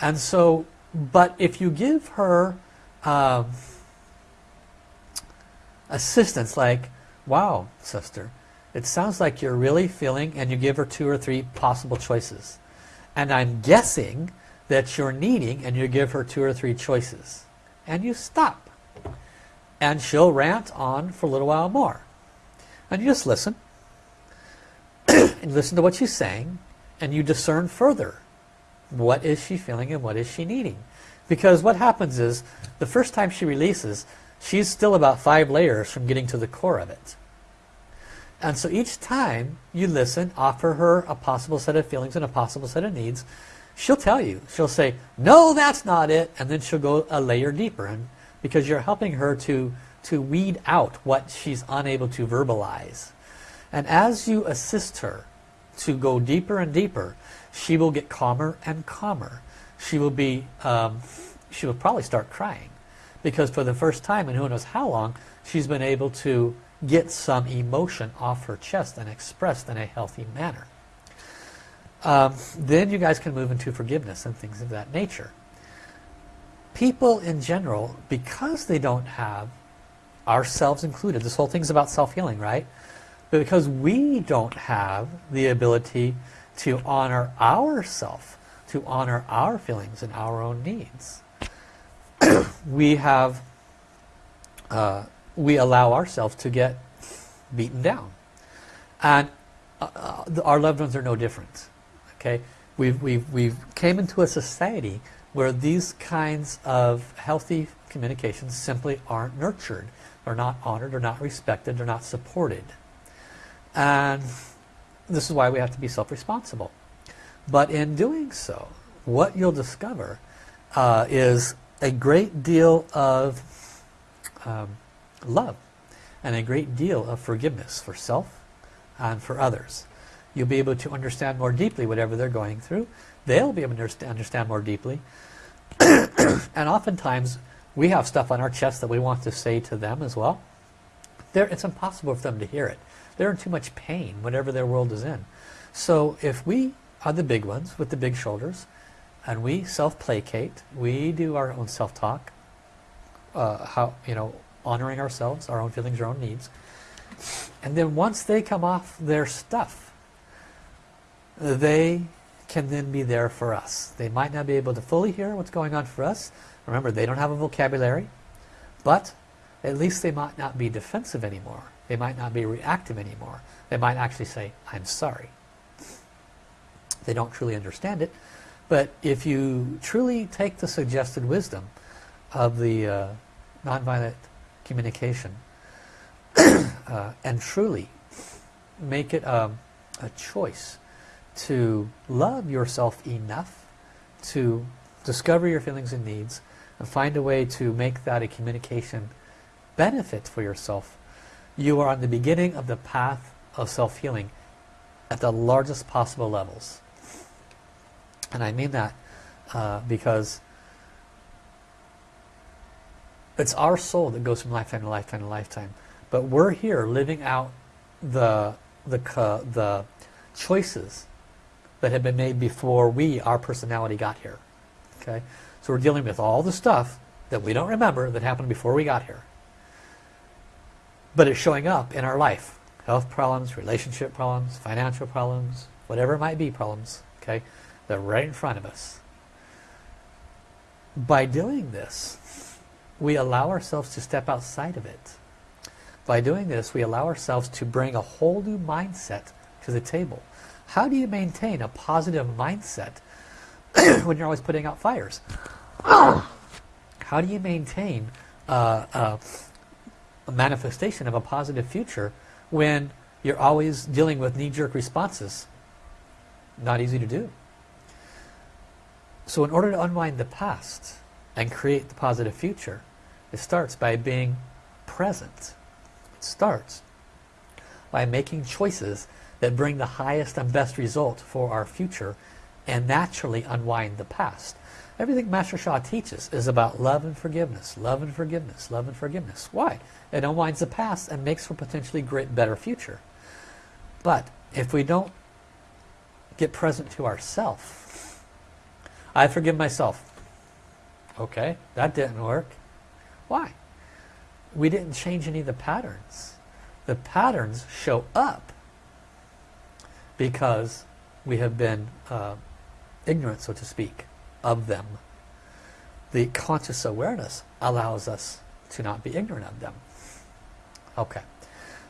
And so, but if you give her um, assistance like, wow, sister, it sounds like you're really feeling, and you give her two or three possible choices. And I'm guessing that you're needing, and you give her two or three choices. And you stop. And she'll rant on for a little while more. And you just listen. and listen to what she's saying. And you discern further. What is she feeling and what is she needing? Because what happens is, the first time she releases, she's still about five layers from getting to the core of it. And so each time you listen, offer her a possible set of feelings and a possible set of needs, she'll tell you. She'll say, no, that's not it. And then she'll go a layer deeper. And because you're helping her to, to weed out what she's unable to verbalize. And as you assist her to go deeper and deeper, she will get calmer and calmer. She will be, um, she will probably start crying. Because for the first time in who knows how long, she's been able to get some emotion off her chest and expressed in a healthy manner. Um, then you guys can move into forgiveness and things of that nature. People in general, because they don't have ourselves included, this whole thing's about self-healing, right? But because we don't have the ability to honor ourself, to honor our feelings and our own needs, we have uh, we allow ourselves to get beaten down. And uh, uh, our loved ones are no different. Okay, we've we've we've came into a society where these kinds of healthy communications simply aren't nurtured, they're not honored, they're not respected, they're not supported, and this is why we have to be self-responsible. But in doing so, what you'll discover uh, is a great deal of um, love and a great deal of forgiveness for self and for others. You'll be able to understand more deeply whatever they're going through. They'll be able to understand more deeply. and oftentimes we have stuff on our chest that we want to say to them as well. They're, it's impossible for them to hear it. They're in too much pain, whatever their world is in. So if we are the big ones with the big shoulders, and we self-placate, we do our own self-talk, uh, how you know honoring ourselves, our own feelings, our own needs. And then once they come off their stuff, they can then be there for us. They might not be able to fully hear what's going on for us. Remember, they don't have a vocabulary, but at least they might not be defensive anymore. They might not be reactive anymore. They might actually say, I'm sorry. They don't truly understand it, but if you truly take the suggested wisdom of the uh, nonviolent communication uh, and truly make it a, a choice to love yourself enough to discover your feelings and needs and find a way to make that a communication benefit for yourself you are on the beginning of the path of self-healing at the largest possible levels. And I mean that uh, because it's our soul that goes from lifetime to lifetime to lifetime. But we're here living out the, the, the choices that have been made before we, our personality, got here. Okay, So we're dealing with all the stuff that we don't remember that happened before we got here. But it's showing up in our life. health problems, relationship problems, financial problems, whatever it might be problems, okay? They're right in front of us. By doing this, we allow ourselves to step outside of it. By doing this, we allow ourselves to bring a whole new mindset to the table. How do you maintain a positive mindset when you're always putting out fires? How do you maintain uh, uh, a manifestation of a positive future when you're always dealing with knee-jerk responses? Not easy to do. So in order to unwind the past and create the positive future, it starts by being present. It starts by making choices that bring the highest and best result for our future and naturally unwind the past. Everything Master Sha teaches is about love and forgiveness, love and forgiveness, love and forgiveness. Why? It unwinds the past and makes for potentially great, better future. But if we don't get present to ourself, I forgive myself. Okay, that didn't work. Why? We didn't change any of the patterns. The patterns show up because we have been uh, ignorant, so to speak, of them. The conscious awareness allows us to not be ignorant of them. Okay.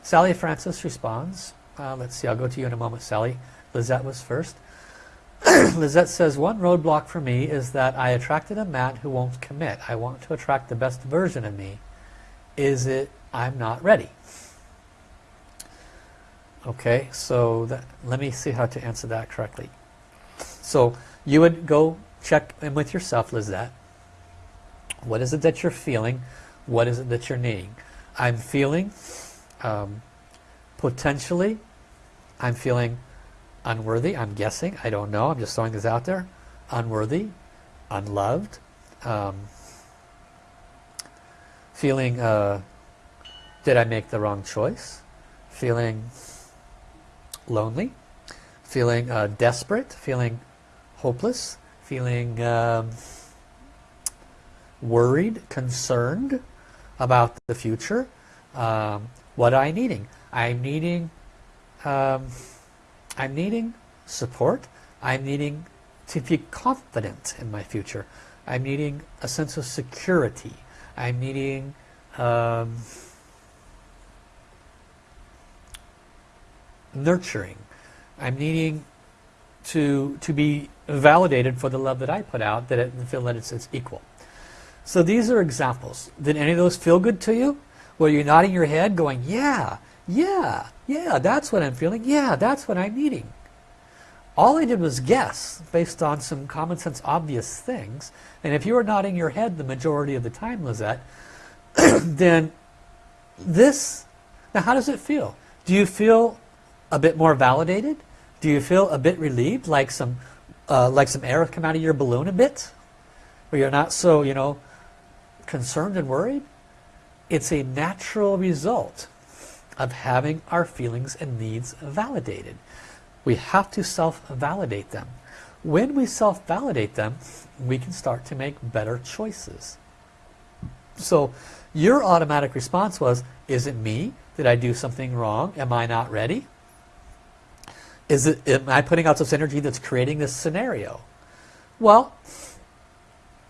Sally Francis responds. Uh, let's see, I'll go to you in a moment, Sally. Lizette was first. Lizette says, one roadblock for me is that I attracted a man who won't commit. I want to attract the best version of me. Is it I'm not ready? Okay, so that, let me see how to answer that correctly. So you would go check in with yourself, Lizette. What is it that you're feeling? What is it that you're needing? I'm feeling um, potentially, I'm feeling unworthy, I'm guessing, I don't know, I'm just throwing this out there, unworthy, unloved, um, feeling, uh, did I make the wrong choice, feeling lonely, feeling uh, desperate, feeling hopeless, feeling um, worried, concerned about the future, um, what am I needing? I'm needing um, I'm needing support. I'm needing to be confident in my future. I'm needing a sense of security. I'm needing um, nurturing. I'm needing to to be validated for the love that I put out, that it feel that it's, it's equal. So these are examples. Did any of those feel good to you? Were you nodding your head going, yeah, yeah, yeah, that's what I'm feeling. Yeah, that's what I'm needing. All I did was guess based on some common sense obvious things. And if you were nodding your head the majority of the time, Lizette, then this, now how does it feel? Do you feel a bit more validated? Do you feel a bit relieved, like some, uh, like some air come out of your balloon a bit? Where you're not so, you know, concerned and worried? It's a natural result of having our feelings and needs validated. We have to self-validate them. When we self-validate them, we can start to make better choices. So your automatic response was, is it me? Did I do something wrong? Am I not ready? Is it, am I putting out this energy that's creating this scenario? Well,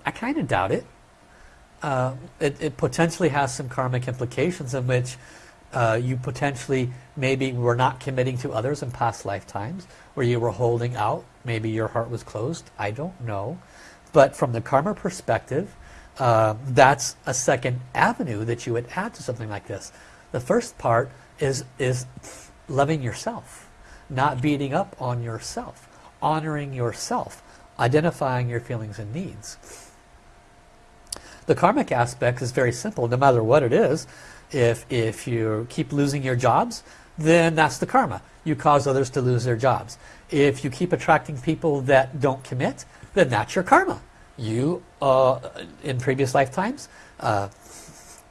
I kind of doubt it. Uh, it. It potentially has some karmic implications in which uh, you potentially maybe were not committing to others in past lifetimes where you were holding out maybe your heart was closed I don't know. But from the karma perspective uh, that's a second avenue that you would add to something like this. The first part is is loving yourself not beating up on yourself honoring yourself identifying your feelings and needs. The karmic aspect is very simple. No matter what it is if, if you keep losing your jobs, then that's the karma. You cause others to lose their jobs. If you keep attracting people that don't commit, then that's your karma. You, uh, in previous lifetimes, uh,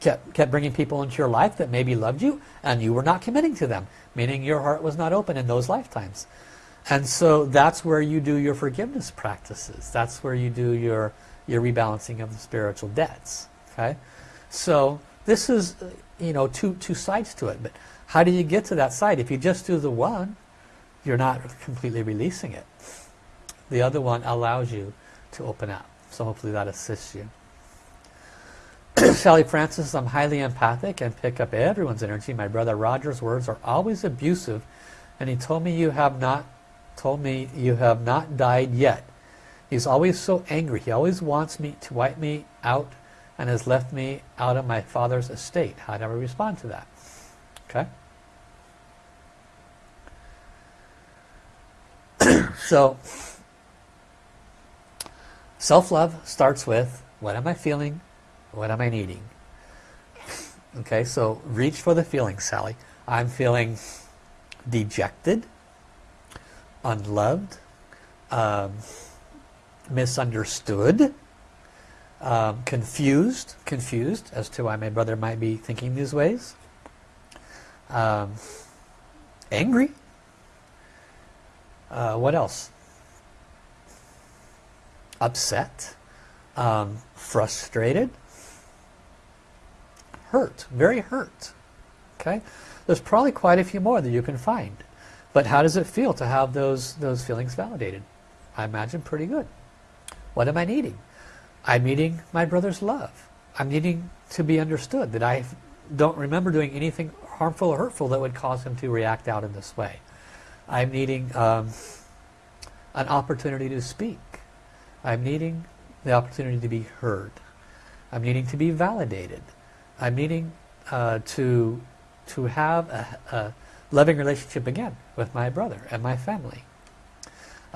kept, kept bringing people into your life that maybe loved you and you were not committing to them, meaning your heart was not open in those lifetimes. And so that's where you do your forgiveness practices. That's where you do your, your rebalancing of the spiritual debts. Okay, So this is you know, two, two sides to it. But how do you get to that side? If you just do the one, you're not completely releasing it. The other one allows you to open up. So hopefully that assists you. Sally Francis, I'm highly empathic and pick up everyone's energy. My brother Roger's words are always abusive and he told me you have not told me you have not died yet. He's always so angry. He always wants me to wipe me out and has left me out of my father's estate. How do I respond to that? Okay. so self-love starts with what am I feeling? What am I needing? Okay, so reach for the feeling, Sally. I'm feeling dejected, unloved, um, misunderstood, um, confused, confused as to why my brother might be thinking these ways, um, angry, uh, what else? Upset, um, frustrated, hurt, very hurt. Okay, there's probably quite a few more that you can find. But how does it feel to have those those feelings validated? I imagine pretty good. What am I needing? I'm needing my brother's love. I'm needing to be understood that I don't remember doing anything harmful or hurtful that would cause him to react out in this way. I'm needing um, an opportunity to speak. I'm needing the opportunity to be heard. I'm needing to be validated. I'm needing uh, to to have a, a, loving relationship again with my brother and my family.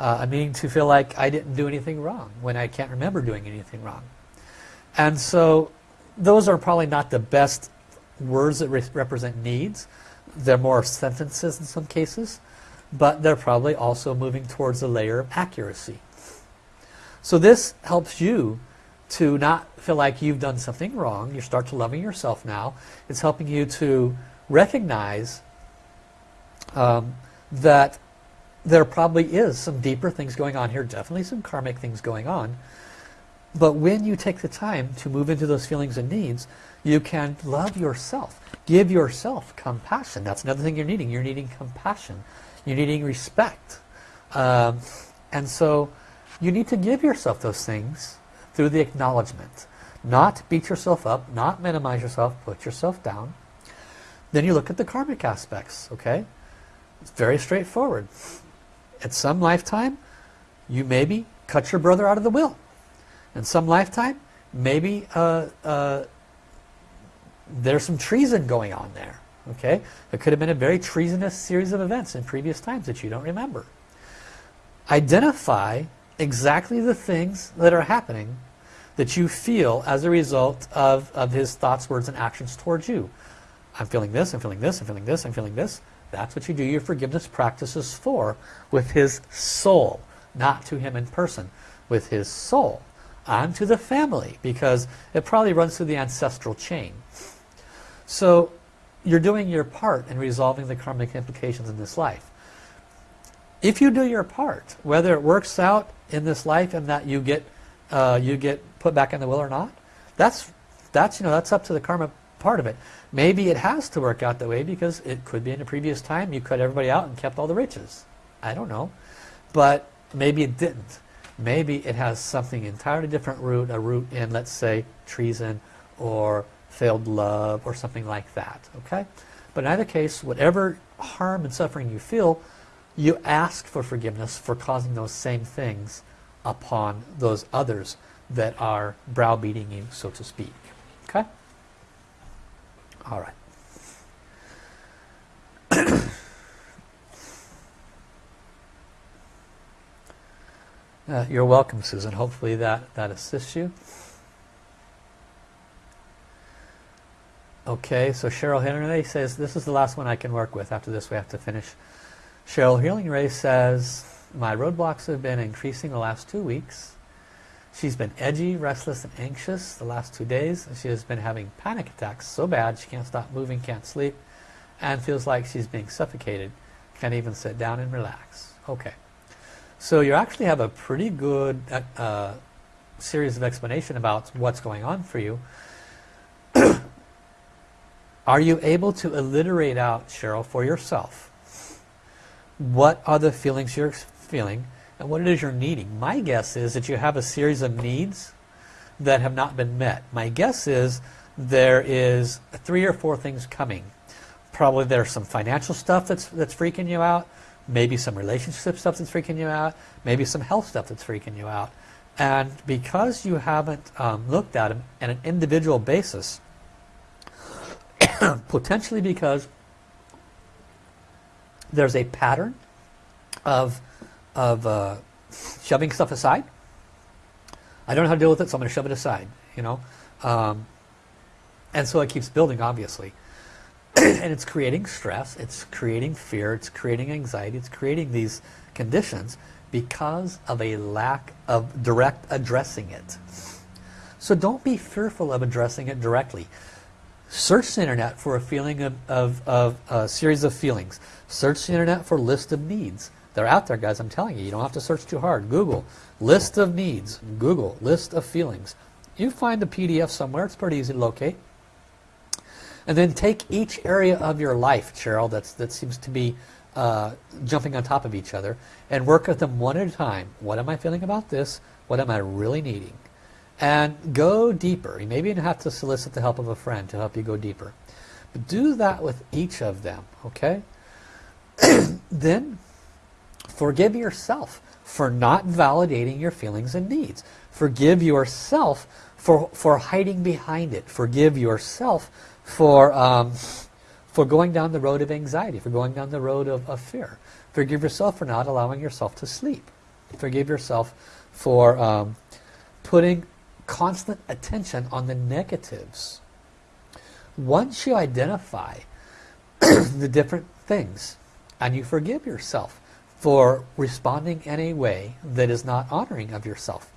Uh, I'm needing to feel like I didn't do anything wrong when I can't remember doing anything wrong. And so those are probably not the best words that re represent needs. They're more sentences in some cases, but they're probably also moving towards a layer of accuracy. So this helps you to not feel like you've done something wrong. You start to loving yourself now. It's helping you to recognize um, that there probably is some deeper things going on here, definitely some karmic things going on. But when you take the time to move into those feelings and needs, you can love yourself. Give yourself compassion. That's another thing you're needing. You're needing compassion. You're needing respect. Um, and so you need to give yourself those things through the acknowledgement. Not beat yourself up, not minimize yourself, put yourself down. Then you look at the karmic aspects, okay? It's very straightforward. At some lifetime, you maybe cut your brother out of the will. In some lifetime, maybe uh, uh, there's some treason going on there. Okay, It could have been a very treasonous series of events in previous times that you don't remember. Identify exactly the things that are happening that you feel as a result of, of his thoughts, words, and actions towards you. I'm feeling this, I'm feeling this, I'm feeling this, I'm feeling this. That's what you do your forgiveness practices for with his soul, not to him in person, with his soul. Onto the family, because it probably runs through the ancestral chain. So you're doing your part in resolving the karmic implications in this life. If you do your part, whether it works out in this life and that you get uh, you get put back in the will or not, that's that's you know that's up to the karma part of it. Maybe it has to work out that way because it could be in a previous time you cut everybody out and kept all the riches. I don't know, but maybe it didn't. Maybe it has something entirely different root, a root in let's say treason or failed love or something like that. Okay, but in either case, whatever harm and suffering you feel, you ask for forgiveness for causing those same things upon those others that are browbeating you, so to speak. Okay? All right. uh, you're welcome, Susan. Hopefully that, that assists you. Okay, so Cheryl Henry says, this is the last one I can work with. After this we have to finish. Cheryl Healing Ray says, my roadblocks have been increasing the last two weeks. She's been edgy, restless, and anxious the last two days. She has been having panic attacks so bad she can't stop moving, can't sleep, and feels like she's being suffocated. Can't even sit down and relax. Okay. So you actually have a pretty good uh, series of explanation about what's going on for you. Are you able to alliterate out, Cheryl, for yourself what are the feelings you're feeling and what it is you're needing? My guess is that you have a series of needs that have not been met. My guess is there is three or four things coming. Probably there's some financial stuff that's, that's freaking you out, maybe some relationship stuff that's freaking you out, maybe some health stuff that's freaking you out. And because you haven't um, looked at them on an individual basis, potentially because there's a pattern of, of uh, shoving stuff aside. I don't know how to deal with it, so I'm going to shove it aside. You know, um, and so it keeps building, obviously, and it's creating stress, it's creating fear, it's creating anxiety, it's creating these conditions because of a lack of direct addressing it. So don't be fearful of addressing it directly. Search the internet for a feeling of, of, of a series of feelings. Search the internet for list of needs. They're out there, guys. I'm telling you. You don't have to search too hard. Google list of needs. Google list of feelings. You find the PDF somewhere. It's pretty easy to locate. And then take each area of your life, Cheryl, that's, that seems to be uh, jumping on top of each other, and work at them one at a time. What am I feeling about this? What am I really needing? and go deeper. You maybe even have to solicit the help of a friend to help you go deeper. But do that with each of them, okay? then forgive yourself for not validating your feelings and needs. Forgive yourself for, for hiding behind it. Forgive yourself for, um, for going down the road of anxiety, for going down the road of, of fear. Forgive yourself for not allowing yourself to sleep. Forgive yourself for um, putting constant attention on the negatives. Once you identify the different things and you forgive yourself for responding in a way that is not honoring of yourself,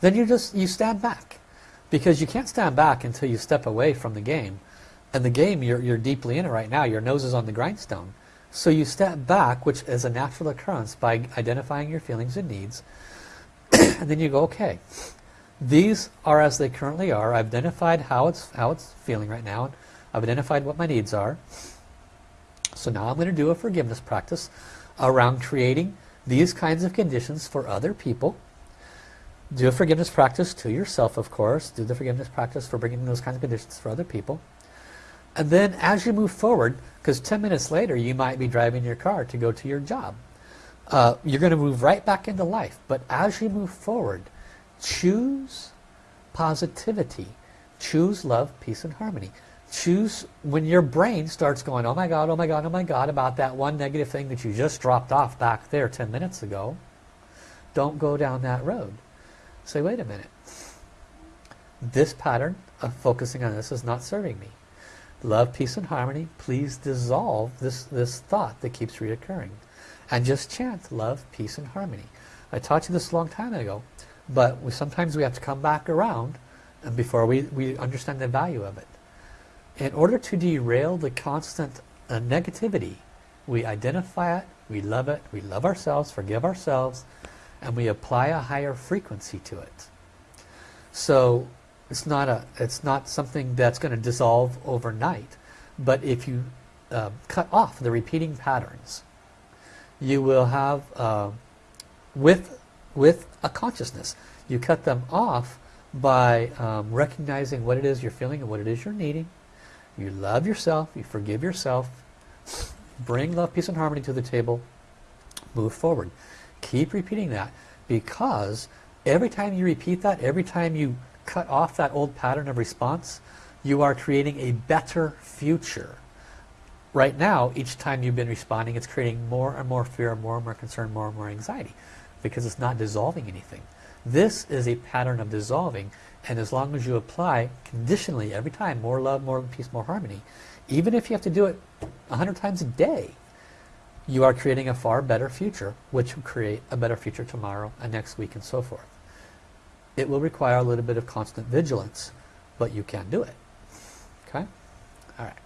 then you just you stand back because you can't stand back until you step away from the game and the game you're, you're deeply in it right now your nose is on the grindstone so you step back which is a natural occurrence by identifying your feelings and needs and then you go okay these are as they currently are. I've identified how it's, how it's feeling right now. I've identified what my needs are. So now I'm going to do a forgiveness practice around creating these kinds of conditions for other people. Do a forgiveness practice to yourself, of course. Do the forgiveness practice for bringing those kinds of conditions for other people. And then as you move forward, because 10 minutes later you might be driving your car to go to your job. Uh, you're going to move right back into life. But as you move forward, Choose positivity. Choose love, peace, and harmony. Choose when your brain starts going, oh my God, oh my God, oh my God, about that one negative thing that you just dropped off back there 10 minutes ago. Don't go down that road. Say, wait a minute. This pattern of focusing on this is not serving me. Love, peace, and harmony, please dissolve this, this thought that keeps reoccurring. And just chant love, peace, and harmony. I taught you this a long time ago. But we, sometimes we have to come back around and before we, we understand the value of it. In order to derail the constant uh, negativity, we identify it, we love it, we love ourselves, forgive ourselves, and we apply a higher frequency to it. So it's not a it's not something that's going to dissolve overnight, but if you uh, cut off the repeating patterns, you will have uh, with with a consciousness. You cut them off by um, recognizing what it is you're feeling and what it is you're needing. You love yourself, you forgive yourself, bring love, peace and harmony to the table, move forward. Keep repeating that because every time you repeat that, every time you cut off that old pattern of response, you are creating a better future. Right now, each time you've been responding, it's creating more and more fear, more and more concern, more and more anxiety because it's not dissolving anything. This is a pattern of dissolving and as long as you apply conditionally every time more love, more peace, more harmony even if you have to do it a hundred times a day you are creating a far better future which will create a better future tomorrow and next week and so forth. It will require a little bit of constant vigilance but you can do it. Okay? Alright.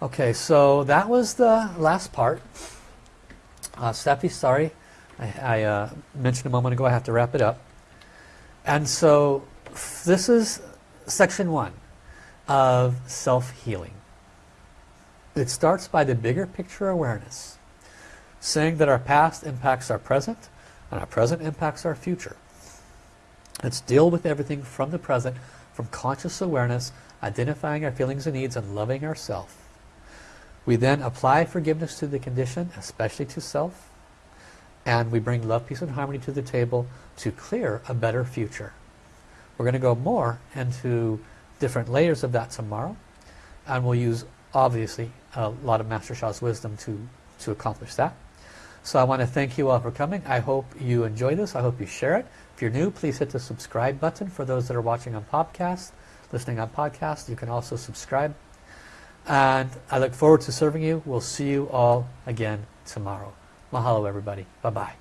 Okay, so that was the last part. Uh, Steffi, sorry I, I uh, mentioned a moment ago I have to wrap it up. And so this is section one. of self-healing. It starts by the bigger picture awareness, saying that our past impacts our present and our present impacts our future. Let's deal with everything from the present, from conscious awareness, identifying our feelings and needs and loving ourselves. We then apply forgiveness to the condition, especially to self, and we bring love, peace and harmony to the table to clear a better future. We're going to go more into different layers of that tomorrow and we'll use obviously a lot of Master Sha's wisdom to, to accomplish that. So I want to thank you all for coming. I hope you enjoy this. I hope you share it. If you're new, please hit the subscribe button. For those that are watching on podcast, listening on podcast, you can also subscribe. And I look forward to serving you. We'll see you all again tomorrow. Mahalo everybody. Bye-bye.